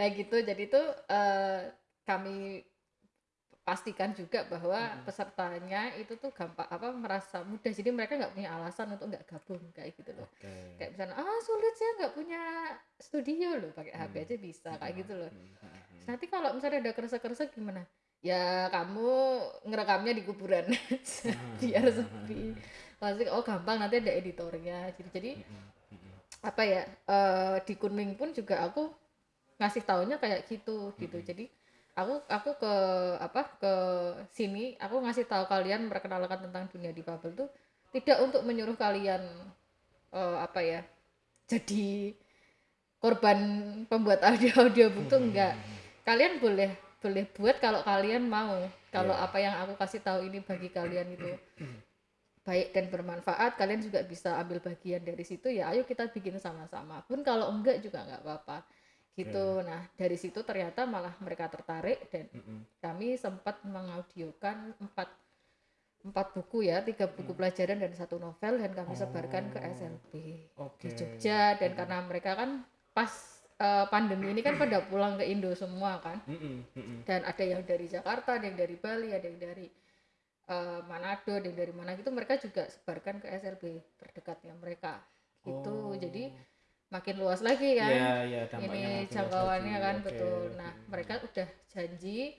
S1: Nah gitu. Jadi itu eh, kami pastikan juga bahwa pesertanya itu tuh gampang apa merasa mudah. Jadi mereka nggak punya alasan untuk nggak gabung kayak gitu loh.
S2: Oke.
S1: kayak misalnya ah sulit saya nggak punya studio loh. Pakai HP aja bisa kayak gitu loh.
S2: Hmm,
S1: nanti kalau misalnya ada kerasa-kerasa gimana ya kamu ngerekamnya di kuburan. Aja biar sepi. Pasti oh gampang nanti ada editornya jadi jadi apa ya eh, di Kunming pun juga aku ngasih taunya kayak gitu gitu. Jadi aku aku ke apa ke sini aku ngasih tahu kalian memperkenalkan tentang dunia difabel tuh tidak untuk menyuruh kalian eh, apa ya jadi korban pembuat audio audiobook tuh enggak. kalian boleh boleh buat kalau kalian mau. Kalau
S2: Iya.
S1: apa yang aku kasih tahu ini bagi kalian itu baik dan bermanfaat kalian juga bisa ambil bagian dari situ ya ayo kita bikin sama-sama. Pun kalau enggak juga nggak apa-apa. Gitu. Nah dari situ ternyata malah mereka tertarik dan kami sempat mengaudiokan empat empat buku ya tiga buku pelajaran dan satu novel dan kami sebarkan ke SLB
S2: Oke.
S1: di Jogja. Dan karena mereka kan pas eh, pandemi ini kan pada pulang ke Indo semua kan dan ada yang dari Jakarta, ada yang dari Bali, ada yang dari eh, Manado, ada yang dari mana gitu mereka juga sebarkan ke SLB terdekatnya mereka gitu.
S2: Oh.
S1: Jadi makin luas lagi kan.
S2: Iya, dampaknya
S1: Ini jangkauannya kan
S2: Oke,
S1: betul. Nah, mereka udah janji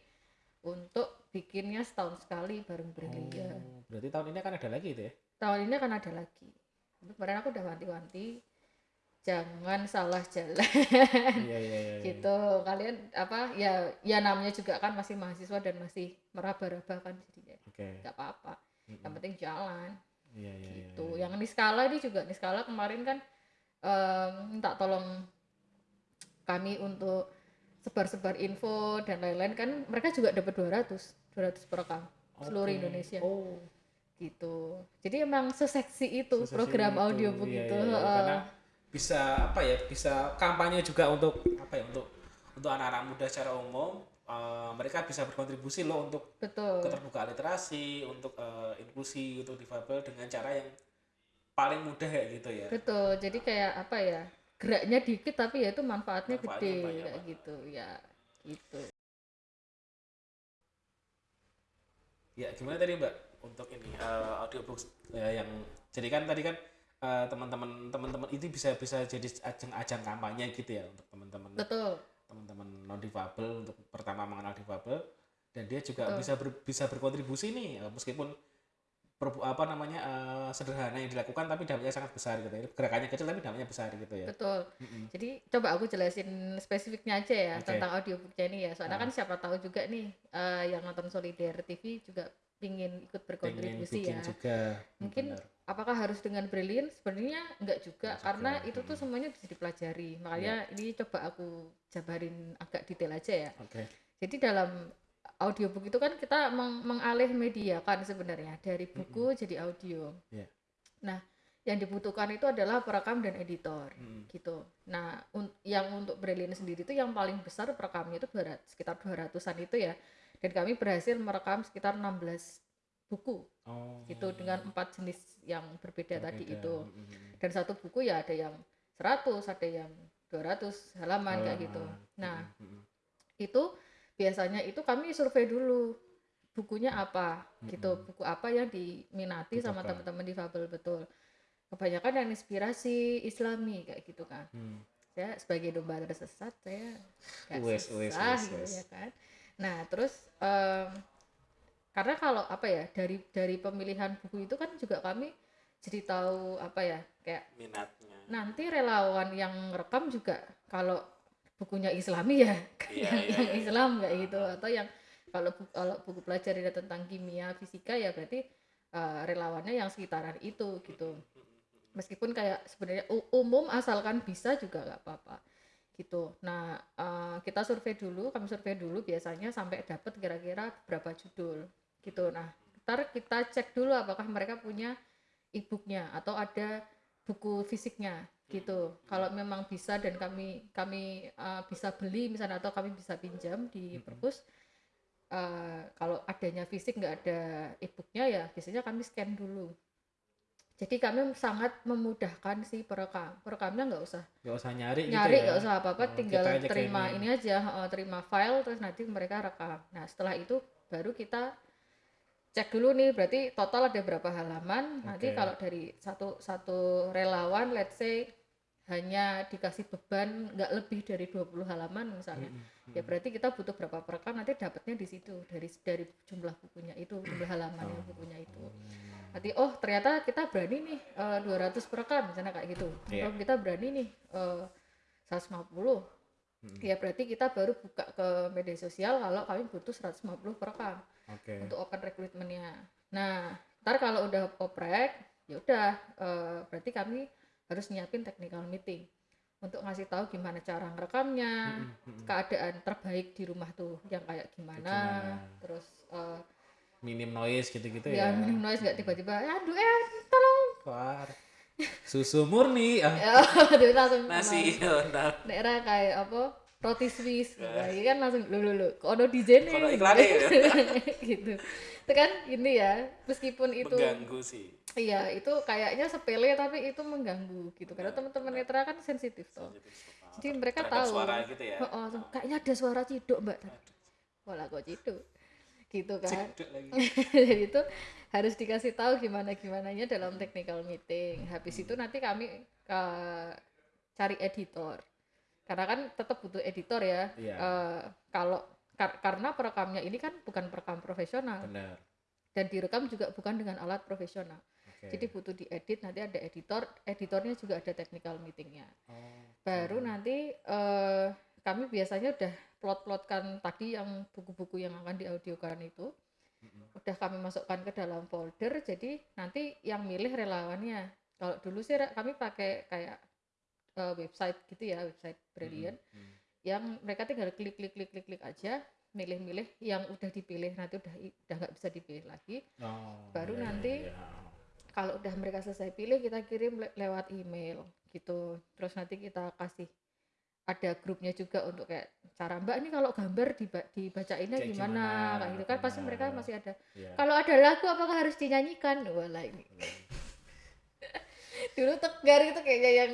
S1: untuk bikinnya setahun sekali bareng Brilian.
S2: Oh, berarti tahun ini akan ada lagi itu ya?
S1: Tahun ini akan ada lagi. Kemarin aku udah wanti-wanti jangan salah jalan
S2: Iya, iya, iya. iya.
S1: gitu kalian apa ya ya namanya juga kan masih mahasiswa dan masih meraba-raba kan jadi ya
S2: Oke.
S1: nggak apa-apa
S2: Mm-mm.
S1: yang penting jalan
S2: Iya, iya, iya.
S1: gitu
S2: iya.
S1: yang Niskala ini juga Niskala kemarin kan em, minta tolong kami untuk sebar-sebar info dan lain-lain kan mereka juga dapat 200 200 per rekam seluruh. Indonesia
S2: Oh,
S1: gitu jadi emang seseksi itu
S2: seseksi
S1: program
S2: itu.
S1: audiobook
S2: Iya,
S1: itu
S2: iya, iya.
S1: heeh.
S2: Karena bisa apa ya? Bisa kampanye juga untuk apa ya? Untuk untuk anak-anak muda secara umum eh, mereka bisa berkontribusi loh untuk
S1: betul
S2: keterbukaan literasi, untuk eh, inklusi untuk difabel dengan cara yang paling mudah kayak gitu ya.
S1: betul jadi kayak apa ya geraknya dikit tapi ya itu manfaatnya,
S2: Manfaatnya
S1: gede
S2: banyak
S1: kayak
S2: banget.
S1: gitu ya gitu
S2: Ya, gimana tadi Mbak untuk ini eh, audiobook eh, yang jadi kan tadi kan eh, teman-teman teman-teman itu bisa bisa jadi ajang-ajang kampanye gitu ya untuk teman-teman
S1: betul
S2: teman-teman non difabel untuk pertama mengenal difabel dan dia juga
S1: Betul.
S2: bisa ber- bisa berkontribusi nih eh, meskipun perbu- apa namanya eh, sederhana yang dilakukan tapi dampaknya sangat besar gitu ya gerakannya kecil tapi dampaknya besar gitu ya
S1: betul
S2: Mm-mm.
S1: Jadi coba aku jelasin spesifiknya aja ya
S2: Oke.
S1: tentang audiobooknya ini ya. Soalnya
S2: Ah.
S1: kan siapa tahu juga nih eh, yang nonton Solidar TV juga pingin ikut berkontribusi ya.
S2: juga
S1: Mungkin
S2: benar.
S1: Apakah harus dengan brilliant? Sebenarnya enggak juga
S2: Enggak
S1: karena
S2: juga,
S1: itu tuh
S2: mm.
S1: semuanya bisa dipelajari. Makanya ini coba aku jabarin agak detail aja ya.
S2: oke
S1: Jadi dalam audiobook itu kan kita meng mengalih media kan sebenarnya dari buku jadi audio.
S2: Iya.
S1: Nah, yang dibutuhkan itu adalah perekam dan editor
S2: Mm.
S1: gitu. Nah, un- yang untuk Brilliant sendiri itu yang paling besar perekamnya itu 200, sekitar 200-an itu ya. Dan kami berhasil merekam sekitar 16 buku
S2: oh
S1: gitu dengan empat jenis yang berbeda, tadi
S2: berbeda.
S1: itu.
S2: Mm-mm.
S1: Dan satu buku ya ada yang 100, ada yang 200 halaman kayak gitu.
S2: Halaman.
S1: Nah, itu biasanya itu kami survei dulu bukunya apa gitu buku apa yang diminati sama
S2: Butuhkan.
S1: teman-teman difabel betul kebanyakan yang inspirasi islami kayak gitu kan
S2: Hmm.
S1: saya sebagai domba tersesat saya nggak
S2: Wes, wes, wes,
S1: gitu ya kan nah terus em, karena kalau apa ya dari dari pemilihan buku itu kan juga kami jadi tahu apa ya kayak
S2: minatnya.
S1: nanti relawan yang rekam juga kalau bukunya Islami ya
S2: Iya,
S1: yang,
S2: iya,
S1: yang
S2: iya.
S1: Islam kayak gitu. Atau yang kalau bu- kalau buku pelajaran tentang kimia fisika ya berarti eh, relawannya yang sekitaran itu gitu. Meskipun kayak sebenarnya umum asalkan bisa juga nggak apa-apa gitu. Nah eh, kita survei dulu kami survei dulu biasanya sampai dapat kira-kira berapa judul gitu. Nah ntar kita cek dulu apakah mereka punya e-booknya atau ada buku fisiknya gitu. Kalau memang bisa dan kami kami eh, bisa beli misalnya atau kami bisa pinjam di
S2: Mm-mm.
S1: perpus eh, kalau adanya fisik nggak ada e-booknya ya biasanya kami scan dulu jadi kami sangat memudahkan si perekam. Perekamnya nggak usah
S2: nggak usah nyari
S1: nyari
S2: gitu ya?
S1: nggak usah apa-apa
S2: Oh,
S1: tinggal terima ini aja eh, terima file terus nanti mereka rekam. Nah setelah itu baru kita cek dulu nih berarti total ada berapa halaman. Nanti
S2: Oke.
S1: kalau dari satu satu relawan let's say hanya dikasih beban nggak lebih dari 20 halaman misalnya.
S2: Mm-mm.
S1: ya berarti kita butuh berapa perekam nanti dapatnya di situ dari dari jumlah bukunya itu jumlah halamannya
S2: Oh.
S1: bukunya itu nanti oh ternyata kita berani nih eh, 200 perekam misalnya kayak gitu
S2: Iya.
S1: atau kita berani nih eh, 150
S2: Mm-mm.
S1: ya berarti kita baru buka ke media sosial kalau kami butuh 150 perekam
S2: oke
S1: untuk open recruitmentnya nah ntar kalau udah oprek ya udah eh, berarti kami harus nyiapin technical meeting untuk ngasih tahu gimana cara ngerekamnya
S2: Mm-mm, mm-mm.
S1: keadaan terbaik di rumah tuh yang kayak gimana,
S2: gimana.
S1: terus eh,
S2: minim noise gitu-gitu
S1: ya
S2: ya.
S1: minim noise nggak tiba-tiba aduh eh tolong.
S2: Keluar. susu murni. Ah,
S1: ya aduh, langsung
S2: nasi nah,
S1: daerah kayak apa roti Swiss.
S2: Ya.
S1: nah, kan langsung lu lu lu kok ono DJ nih
S2: Kono iklannya ya.
S1: gitu. Itu kan ini ya meskipun itu
S2: mengganggu sih.
S1: Iya itu kayaknya sepele tapi itu mengganggu gitu. Karena teman-teman netra kan sensitif toh. Jadi mereka tahu.
S2: suara gitu ya.
S1: Oh, oh, kayaknya ada suara ciduk mbak. Wala kok ciduk gitu kan. Jadi itu harus dikasih tahu gimana gimananya dalam technical meeting. Habis itu nanti kami eh, cari editor. Karena kan tetap butuh editor ya.
S2: Iya.
S1: Eh, kalau kar- karena perekamnya ini kan bukan perekam profesional.
S2: Benar.
S1: Dan direkam juga bukan dengan alat profesional.
S2: Oke.
S1: jadi butuh diedit nanti ada editor editornya juga ada technical meetingnya.
S2: Oh,
S1: baru
S2: hmm.
S1: nanti eh, kami biasanya udah plot-plotkan tadi yang buku-buku yang akan diaudiokan itu
S2: Mm-mm.
S1: udah kami masukkan ke dalam folder jadi nanti yang milih relawannya kalau dulu sih kami pakai kayak eh, website gitu ya website Brilliant
S2: Mm-mm.
S1: yang mereka tinggal klik klik klik klik klik aja milih-milih yang udah dipilih nanti udah udah nggak bisa dipilih lagi
S2: Oh,
S1: Baru
S2: iya, iya,
S1: nanti-
S2: iya.
S1: kalau udah mereka selesai pilih kita kirim le- lewat email gitu terus nanti kita kasih ada grupnya juga untuk kayak cara mbak ini kalau gambar diba- dibacainnya
S2: Kayak
S1: gimana?
S2: gimana,
S1: kayak gitu kan pasti mereka masih ada.
S2: Iya.
S1: kalau ada lagu apakah harus dinyanyikan? Wala ini. Dulu tegar itu kayaknya yang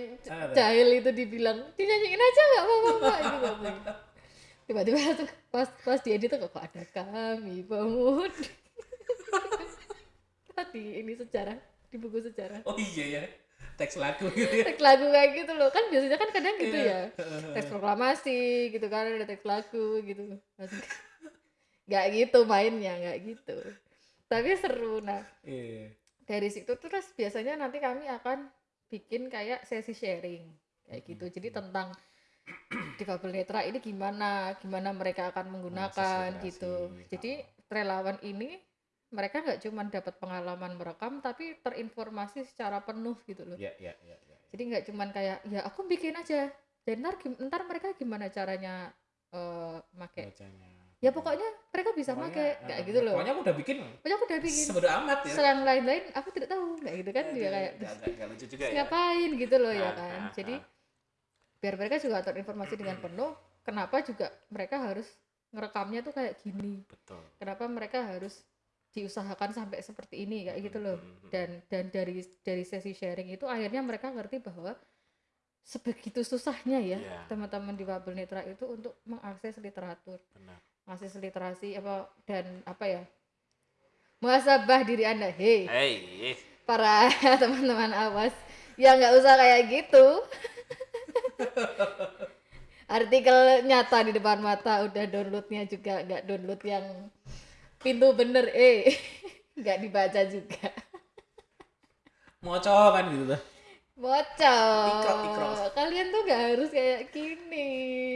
S1: jahil itu dibilang dinyanyiin aja nggak apa-apa Mbak," gitu katanya. tiba-tiba tuh pas pas di edit tuh kok ada kami pemuda? Tadi ini sejarah di buku sejarah.
S2: Oh iya ya. Teks lagu gitu ya.
S1: teks lagu kayak gitu loh. Kan biasanya kan kadang gitu
S2: Iya.
S1: ya. Teks proklamasi gitu kan ada teks lagu gitu. Nggak gitu mainnya nggak gitu. Tapi seru. Nah
S2: Iya.
S1: dari situ terus biasanya nanti kami akan bikin kayak sesi sharing kayak gitu. Jadi tentang difabel netra ini gimana gimana mereka akan menggunakan
S2: Akselerasi,
S1: gitu. Jadi relawan ini mereka nggak cuma dapat pengalaman merekam tapi terinformasi secara penuh gitu loh
S2: Iya, iya, iya, iya.
S1: jadi nggak cuman kayak ya aku bikin aja dan ntar, ntar mereka gimana caranya eh make
S2: Bacanya.
S1: ya pokoknya mereka bisa
S2: Pokoknya,
S1: make kayak
S2: eh,
S1: gitu loh
S2: Pokoknya aku udah bikin.
S1: pokoknya aku udah bikin
S2: Sebodo amat ya.
S1: selang lain-lain aku tidak tahu kayak gitu kan dia kayak
S2: Nggak- nggak- nggak lucu juga ya.
S1: ngapain gitu loh ya
S2: Ah,
S1: kan
S2: ah,
S1: jadi
S2: ah.
S1: biar mereka juga terinformasi dengan penuh kenapa juga mereka harus ngerekamnya tuh kayak gini
S2: Betul.
S1: kenapa mereka harus diusahakan sampai seperti ini kayak gitu loh.
S2: Hmm, hmm,
S1: dan dan dari dari sesi sharing itu akhirnya mereka ngerti bahwa sebegitu susahnya ya
S2: Iya.
S1: teman-teman di Babel Netra itu untuk mengakses literatur.
S2: Benar.
S1: mengakses literasi apa dan apa ya muhasabah diri anda. Hei.
S2: Hey,
S1: para teman-teman awas. Ya nggak usah kayak gitu. Artikel nyata di depan mata udah downloadnya juga nggak download yang pintu bener eh nggak dibaca juga
S2: moco kan gitu tuh. ikrok.
S1: kalian tuh nggak harus kayak gini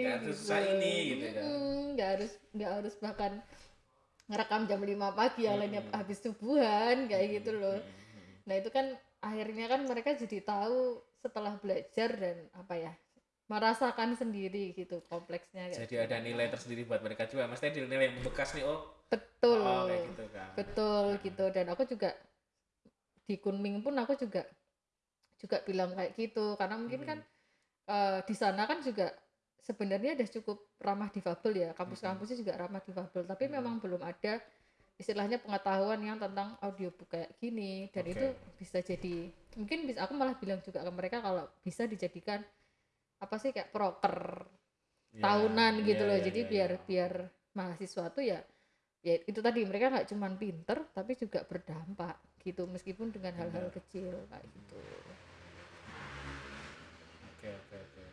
S2: Nggak harus susah ini, gitu kan.
S1: Mm, nggak harus nggak harus bahkan ngerekam jam 5 pagi yang lainnya
S2: Mm-mm.
S1: habis subuhan kayak gitu loh
S2: Hmm, hmm, hmm.
S1: Nah itu kan akhirnya kan mereka jadi tahu setelah belajar dan apa ya merasakan sendiri gitu kompleksnya kayak
S2: Jadi ada nilai tersendiri buat mereka juga. Maksudnya nilai yang membekas nih, oh,
S1: betul
S2: oh kayak gitu kan.
S1: betul gitu dan aku juga di Kunming pun aku juga juga bilang kayak gitu karena mungkin
S2: Hmm.
S1: kan eh, di sana kan juga sebenarnya udah cukup ramah difabel ya kampus-kampusnya juga ramah difabel tapi
S2: Hmm.
S1: memang belum ada istilahnya pengetahuan yang tentang audiobook kayak gini dan
S2: Oke.
S1: itu bisa jadi mungkin bisa aku malah bilang juga ke mereka kalau bisa dijadikan apa sih kayak proker
S2: Ya,
S1: tahunan gitu
S2: ya,
S1: loh
S2: ya,
S1: jadi
S2: ya,
S1: biar
S2: ya.
S1: biar mahasiswa tuh ya ya itu tadi mereka nggak cuman pinter tapi juga berdampak gitu meskipun dengan hal-hal kecil kayak gitu
S2: Oke, oke, oke.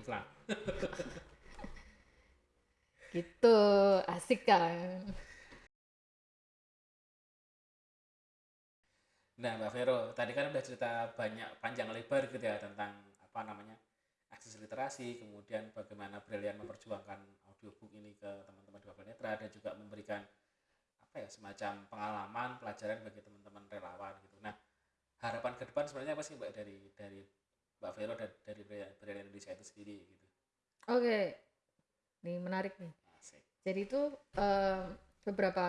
S2: Iklan.
S1: gitu asik kan
S2: Nah, Mbak Vero, tadi kan udah cerita banyak panjang lebar gitu ya tentang apa namanya akses literasi, kemudian bagaimana Brilian memperjuangkan audiobook ini ke teman-teman di Babel Netra dan juga memberikan apa ya semacam pengalaman pelajaran bagi teman-teman relawan gitu. Nah, harapan ke depan sebenarnya apa sih Mbak dari dari Mbak Vero dan dari Brilian Brilian Indonesia itu sendiri gitu.
S1: oke nih menarik nih
S2: Asik.
S1: jadi itu em, beberapa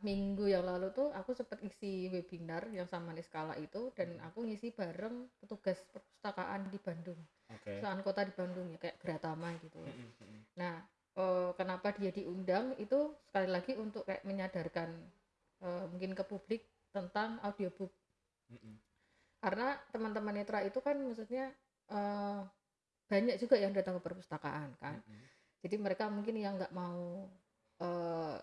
S1: minggu yang lalu tuh aku sempat isi webinar yang sama Niskala itu dan aku ngisi bareng petugas perpustakaan di Bandung
S2: Oke.
S1: perpustakaan kota di Bandung ya kayak Gratama gitu
S2: Mm-mm, mm-mm.
S1: Nah, eh, kenapa dia diundang itu sekali lagi untuk kayak menyadarkan eh, mungkin ke publik tentang audiobook. Karena teman-teman netra itu kan maksudnya eh, banyak juga yang datang ke perpustakaan kan. Jadi mereka mungkin yang nggak mau eh,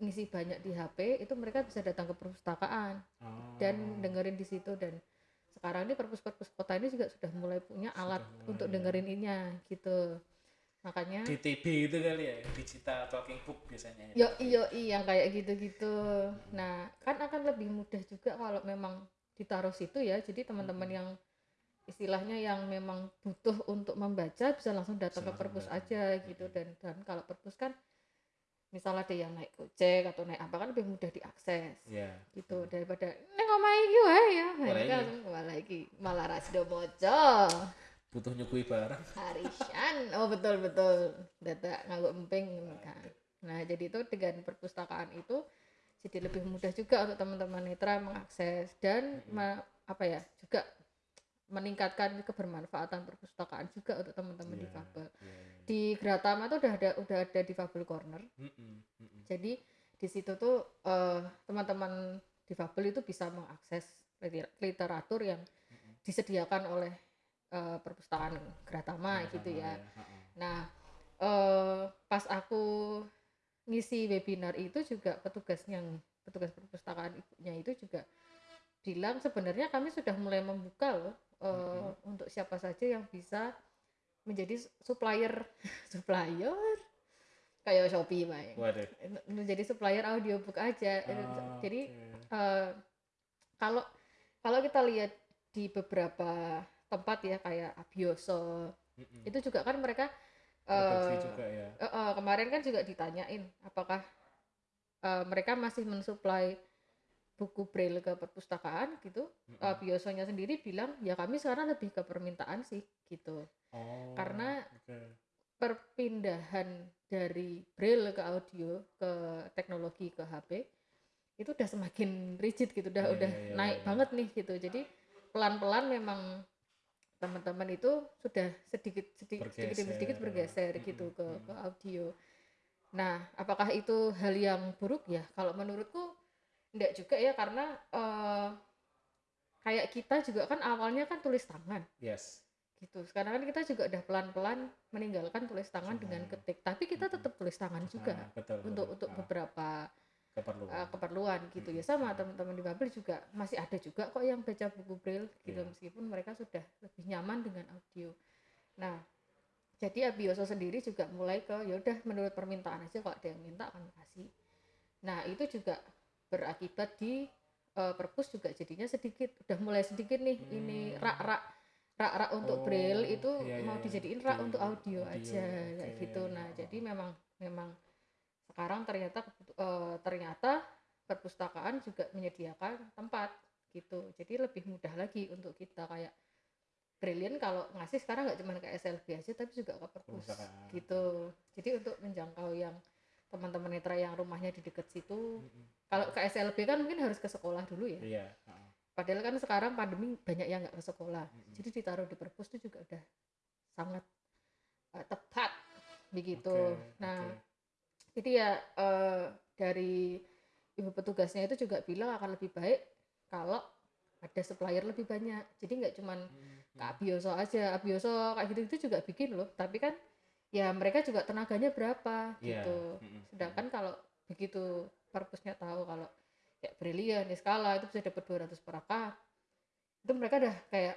S1: ngisi banyak di HP itu mereka bisa datang ke perpustakaan
S2: Oh.
S1: dan dengerin di situ dan sekarang ini perpus-perpus kota ini juga sudah mulai punya
S2: Sudah
S1: alat
S2: mulai,
S1: untuk
S2: ya.
S1: dengerin ininya gitu. Makanya
S2: DTB itu kali ya, digital talking book biasanya.
S1: Yo iyo yang kayak gitu-gitu. Nah, kan akan lebih mudah juga kalau memang ditaruh situ ya. Jadi teman-teman
S2: Hmm.
S1: yang istilahnya yang memang butuh untuk membaca bisa langsung datang
S2: Bisa
S1: ke perpus aja gitu
S2: Hmm.
S1: dan dan kalau perpus kan misalnya ada yang naik gojek atau naik apa kan lebih mudah diakses
S2: Iya.
S1: gitu daripada neng ngomong iki wae ya. Langsung malah iki malah rasdo moco.
S2: Butuh nyukui barang.
S1: Harisan. Oh betul betul. Data nganggo emping kan. Nah, jadi itu dengan perpustakaan itu jadi lebih mudah juga untuk teman-teman netra mengakses dan me- apa ya? juga meningkatkan kebermanfaatan perpustakaan juga untuk teman-teman
S2: Iya,
S1: difabel.
S2: iya, iya.
S1: Di Gratama tuh udah ada udah ada difabel corner.
S2: Mm-mm, mm-mm.
S1: Jadi di situ tuh eh, teman-teman difabel itu bisa mengakses liter- literatur yang disediakan oleh eh, perpustakaan Gratama
S2: Iya,
S1: gitu ya.
S2: heeh.
S1: Nah, eh, pas aku ngisi webinar itu juga petugas yang petugas perpustakaan ibunya itu juga bilang sebenarnya kami sudah mulai membuka loh eh, untuk siapa saja yang bisa menjadi supplier supplier kayak Shopee.
S2: Waduh.
S1: menjadi supplier audiobook aja.
S2: Oh,
S1: Jadi
S2: oke.
S1: eh, kalau kalau kita lihat di beberapa tempat ya kayak Abioso
S2: Mm-mm.
S1: itu juga kan mereka eh,
S2: juga ya.
S1: eh, eh, kemarin kan juga ditanyain apakah eh, mereka masih mensuplai buku braille ke perpustakaan gitu
S2: Mm-mm.
S1: Eh, Biosonya sendiri bilang ya kami sekarang lebih ke permintaan sih gitu
S2: Oh,
S1: karena
S2: oke.
S1: perpindahan dari braille ke audio ke teknologi ke HP itu udah semakin rigid gitu udah
S2: Iya,
S1: udah
S2: iya, iya,
S1: naik
S2: iya.
S1: banget nih gitu jadi pelan-pelan memang teman-teman itu sudah sedikit sedikit sedikit demi sedikit
S2: Bergeser.
S1: bergeser gitu
S2: Mm-mm,
S1: ke
S2: mm.
S1: ke audio nah apakah itu hal yang buruk ya kalau menurutku enggak juga ya karena eh, kayak kita juga kan awalnya kan tulis tangan
S2: Yes.
S1: gitu sekarang kan kita juga udah pelan-pelan meninggalkan tulis tangan dengan
S2: Tangan.
S1: ketik tapi kita tetap tulis tangan juga
S2: Ah, betul,
S1: untuk
S2: betul.
S1: untuk
S2: Ah,
S1: beberapa
S2: keperluan.
S1: uh, keperluan gitu ya
S2: Mm-mm.
S1: sama teman-teman di Babel juga masih ada juga kok yang baca buku braille gitu
S2: Iya.
S1: meskipun mereka sudah lebih nyaman dengan audio nah jadi Abioso sendiri juga mulai ke ya udah menurut permintaan aja kalau ada yang minta akan kasih nah itu juga berakibat di uh, perpus juga jadinya sedikit udah mulai sedikit nih ini
S2: Hmm.
S1: rak-rak rak-rak untuk
S2: Oh,
S1: braille itu
S2: iya,
S1: mau
S2: iya,
S1: dijadiin rak
S2: di
S1: untuk audio,
S2: audio,
S1: aja kayak gitu. Nah
S2: Oh.
S1: jadi memang memang sekarang ternyata eh, ternyata perpustakaan juga menyediakan tempat gitu. Jadi lebih mudah lagi untuk kita kayak Brilliant kalau ngasih sekarang nggak cuma ke SLB aja tapi juga ke perpus gitu. Jadi untuk menjangkau yang teman-teman netra yang rumahnya di dekat situ.
S2: Mm-mm.
S1: kalau ke SLB kan mungkin harus ke sekolah dulu ya.
S2: Iya. ah,
S1: padahal kan sekarang pandemi banyak yang nggak ke sekolah.
S2: Mm-mm.
S1: jadi ditaruh di perpus itu juga udah sangat eh, tepat. Begitu.
S2: Oke,
S1: nah
S2: oke.
S1: jadi ya eh, dari ibu petugasnya itu juga bilang akan lebih baik kalau ada supplier lebih banyak. Jadi nggak cuman ke
S2: Hmm,
S1: Abioso aja. Abioso kayak gitu itu juga bikin loh. Tapi kan ya mereka juga tenaganya berapa
S2: Iya.
S1: gitu. Sedangkan kalau begitu perpusnya tahu kalau kayak Brilliant, Skala itu bisa dapat 200 per akad itu mereka udah kayak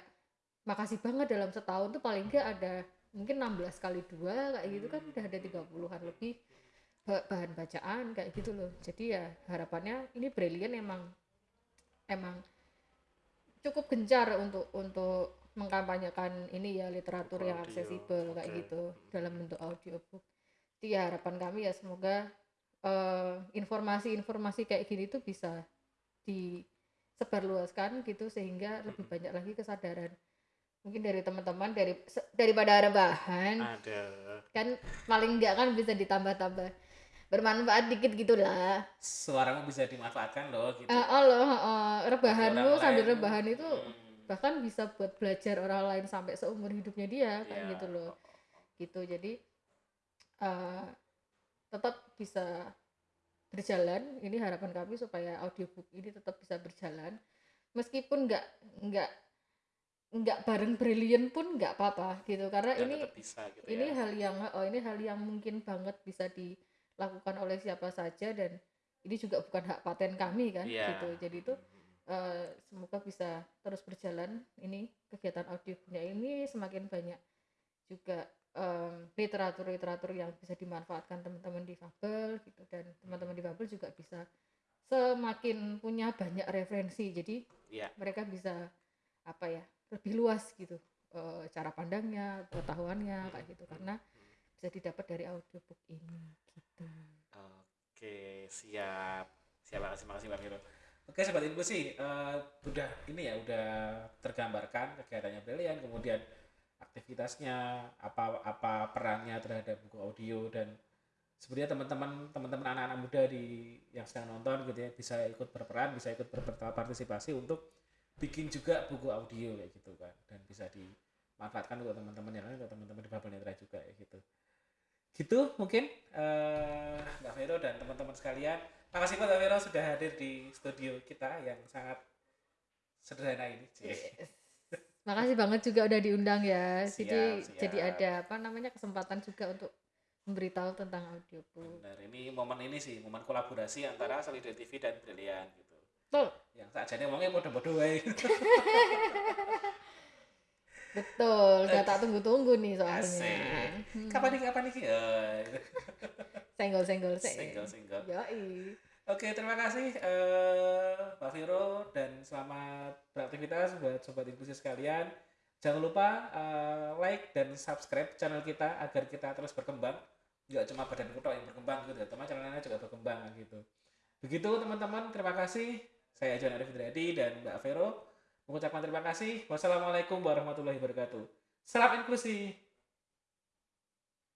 S1: makasih banget dalam setahun tuh paling nggak ada mungkin 16 kali dua kayak gitu kan udah ada 30-an lebih ba- bahan bacaan kayak gitu loh. Jadi ya harapannya ini Brilliant emang emang cukup gencar untuk untuk mengkampanyekan ini ya literatur
S2: Buku
S1: yang
S2: audio,
S1: aksesibel kayak
S2: oke.
S1: gitu dalam bentuk audiobook. Jadi ya harapan kami ya semoga eh, informasi-informasi kayak gini tuh bisa disebarluaskan gitu sehingga lebih banyak lagi kesadaran. Mungkin dari teman-teman dari daripada rebahan
S2: Ada.
S1: kan paling enggak kan bisa ditambah-tambah. Bermanfaat dikit gitulah
S2: Suaramu bisa dimanfaatkan loh gitu.
S1: Eh, oh loh eh, rebahanmu sambil rebahan itu
S2: hmm,
S1: bahkan bisa buat belajar orang lain sampai seumur hidupnya dia kayak
S2: iya.
S1: gitu loh gitu jadi eh, tetap bisa berjalan ini harapan kami supaya audiobook ini tetap bisa berjalan meskipun nggak nggak nggak bareng brilliant pun nggak apa-apa gitu karena
S2: Dan
S1: ini
S2: bisa gitu
S1: ini
S2: ya.
S1: hal yang oh ini hal yang mungkin banget bisa dilakukan oleh siapa saja dan ini juga bukan hak paten kami kan
S2: Iya.
S1: gitu jadi itu eh, semoga bisa terus berjalan ini kegiatan audiobooknya ini semakin banyak juga literatur-literatur yang bisa dimanfaatkan teman-teman difabel gitu dan teman-teman difabel juga bisa semakin punya banyak referensi jadi
S2: Iya.
S1: mereka bisa apa ya lebih luas gitu eh, cara pandangnya pengetahuannya kayak gitu karena bisa didapat dari audiobook ini gitu
S2: Oke, siap. Siap, makasih, makasih Bang Hiro. Oke, Sobat Info sih, eh, udah ini ya, udah tergambarkan kegiatannya Brilliant, kemudian aktivitasnya, apa apa perannya terhadap buku audio dan sebenarnya teman-teman teman-teman anak-anak muda di yang sedang nonton gitu ya bisa ikut berperan, bisa ikut berpartisipasi untuk bikin juga buku audio kayak gitu kan. Dan bisa dimanfaatkan untuk teman-teman yang lain untuk teman-teman di Babel Netra juga kayak gitu gitu mungkin eh, Mbak Vero dan teman-teman sekalian makasih Mbak Vero sudah hadir di studio kita yang sangat sederhana ini
S1: Yes. Makasih banget juga udah diundang ya. jadi
S2: Siap,
S1: jadi
S2: siap.
S1: ada apa namanya kesempatan juga untuk memberitahu tentang audiobook.
S2: Benar, ini momen ini sih momen kolaborasi antara Solidar TV dan Brilian gitu
S1: Betul.
S2: yang saat jadi ngomongnya bodoh-bodoh wae
S1: Betul, udah tak tunggu-tunggu nih soalnya.
S2: Asik.
S1: Hmm.
S2: kapan nih kapan nih? Ya.
S1: Senggol-senggol
S2: single single
S1: Yoi.
S2: oke terima kasih eh Pak Viro dan selamat beraktivitas buat sobat inklusi sekalian. Jangan lupa eh, like dan subscribe channel kita agar kita terus berkembang. Nggak cuma badan kutok yang berkembang gitu teman channel lainnya juga berkembang gitu. Begitu teman-teman. Terima kasih. Saya John Arif Indradi dan Mbak Vero mengucapkan terima kasih. Wassalamualaikum warahmatullahi wabarakatuh. Salam inklusi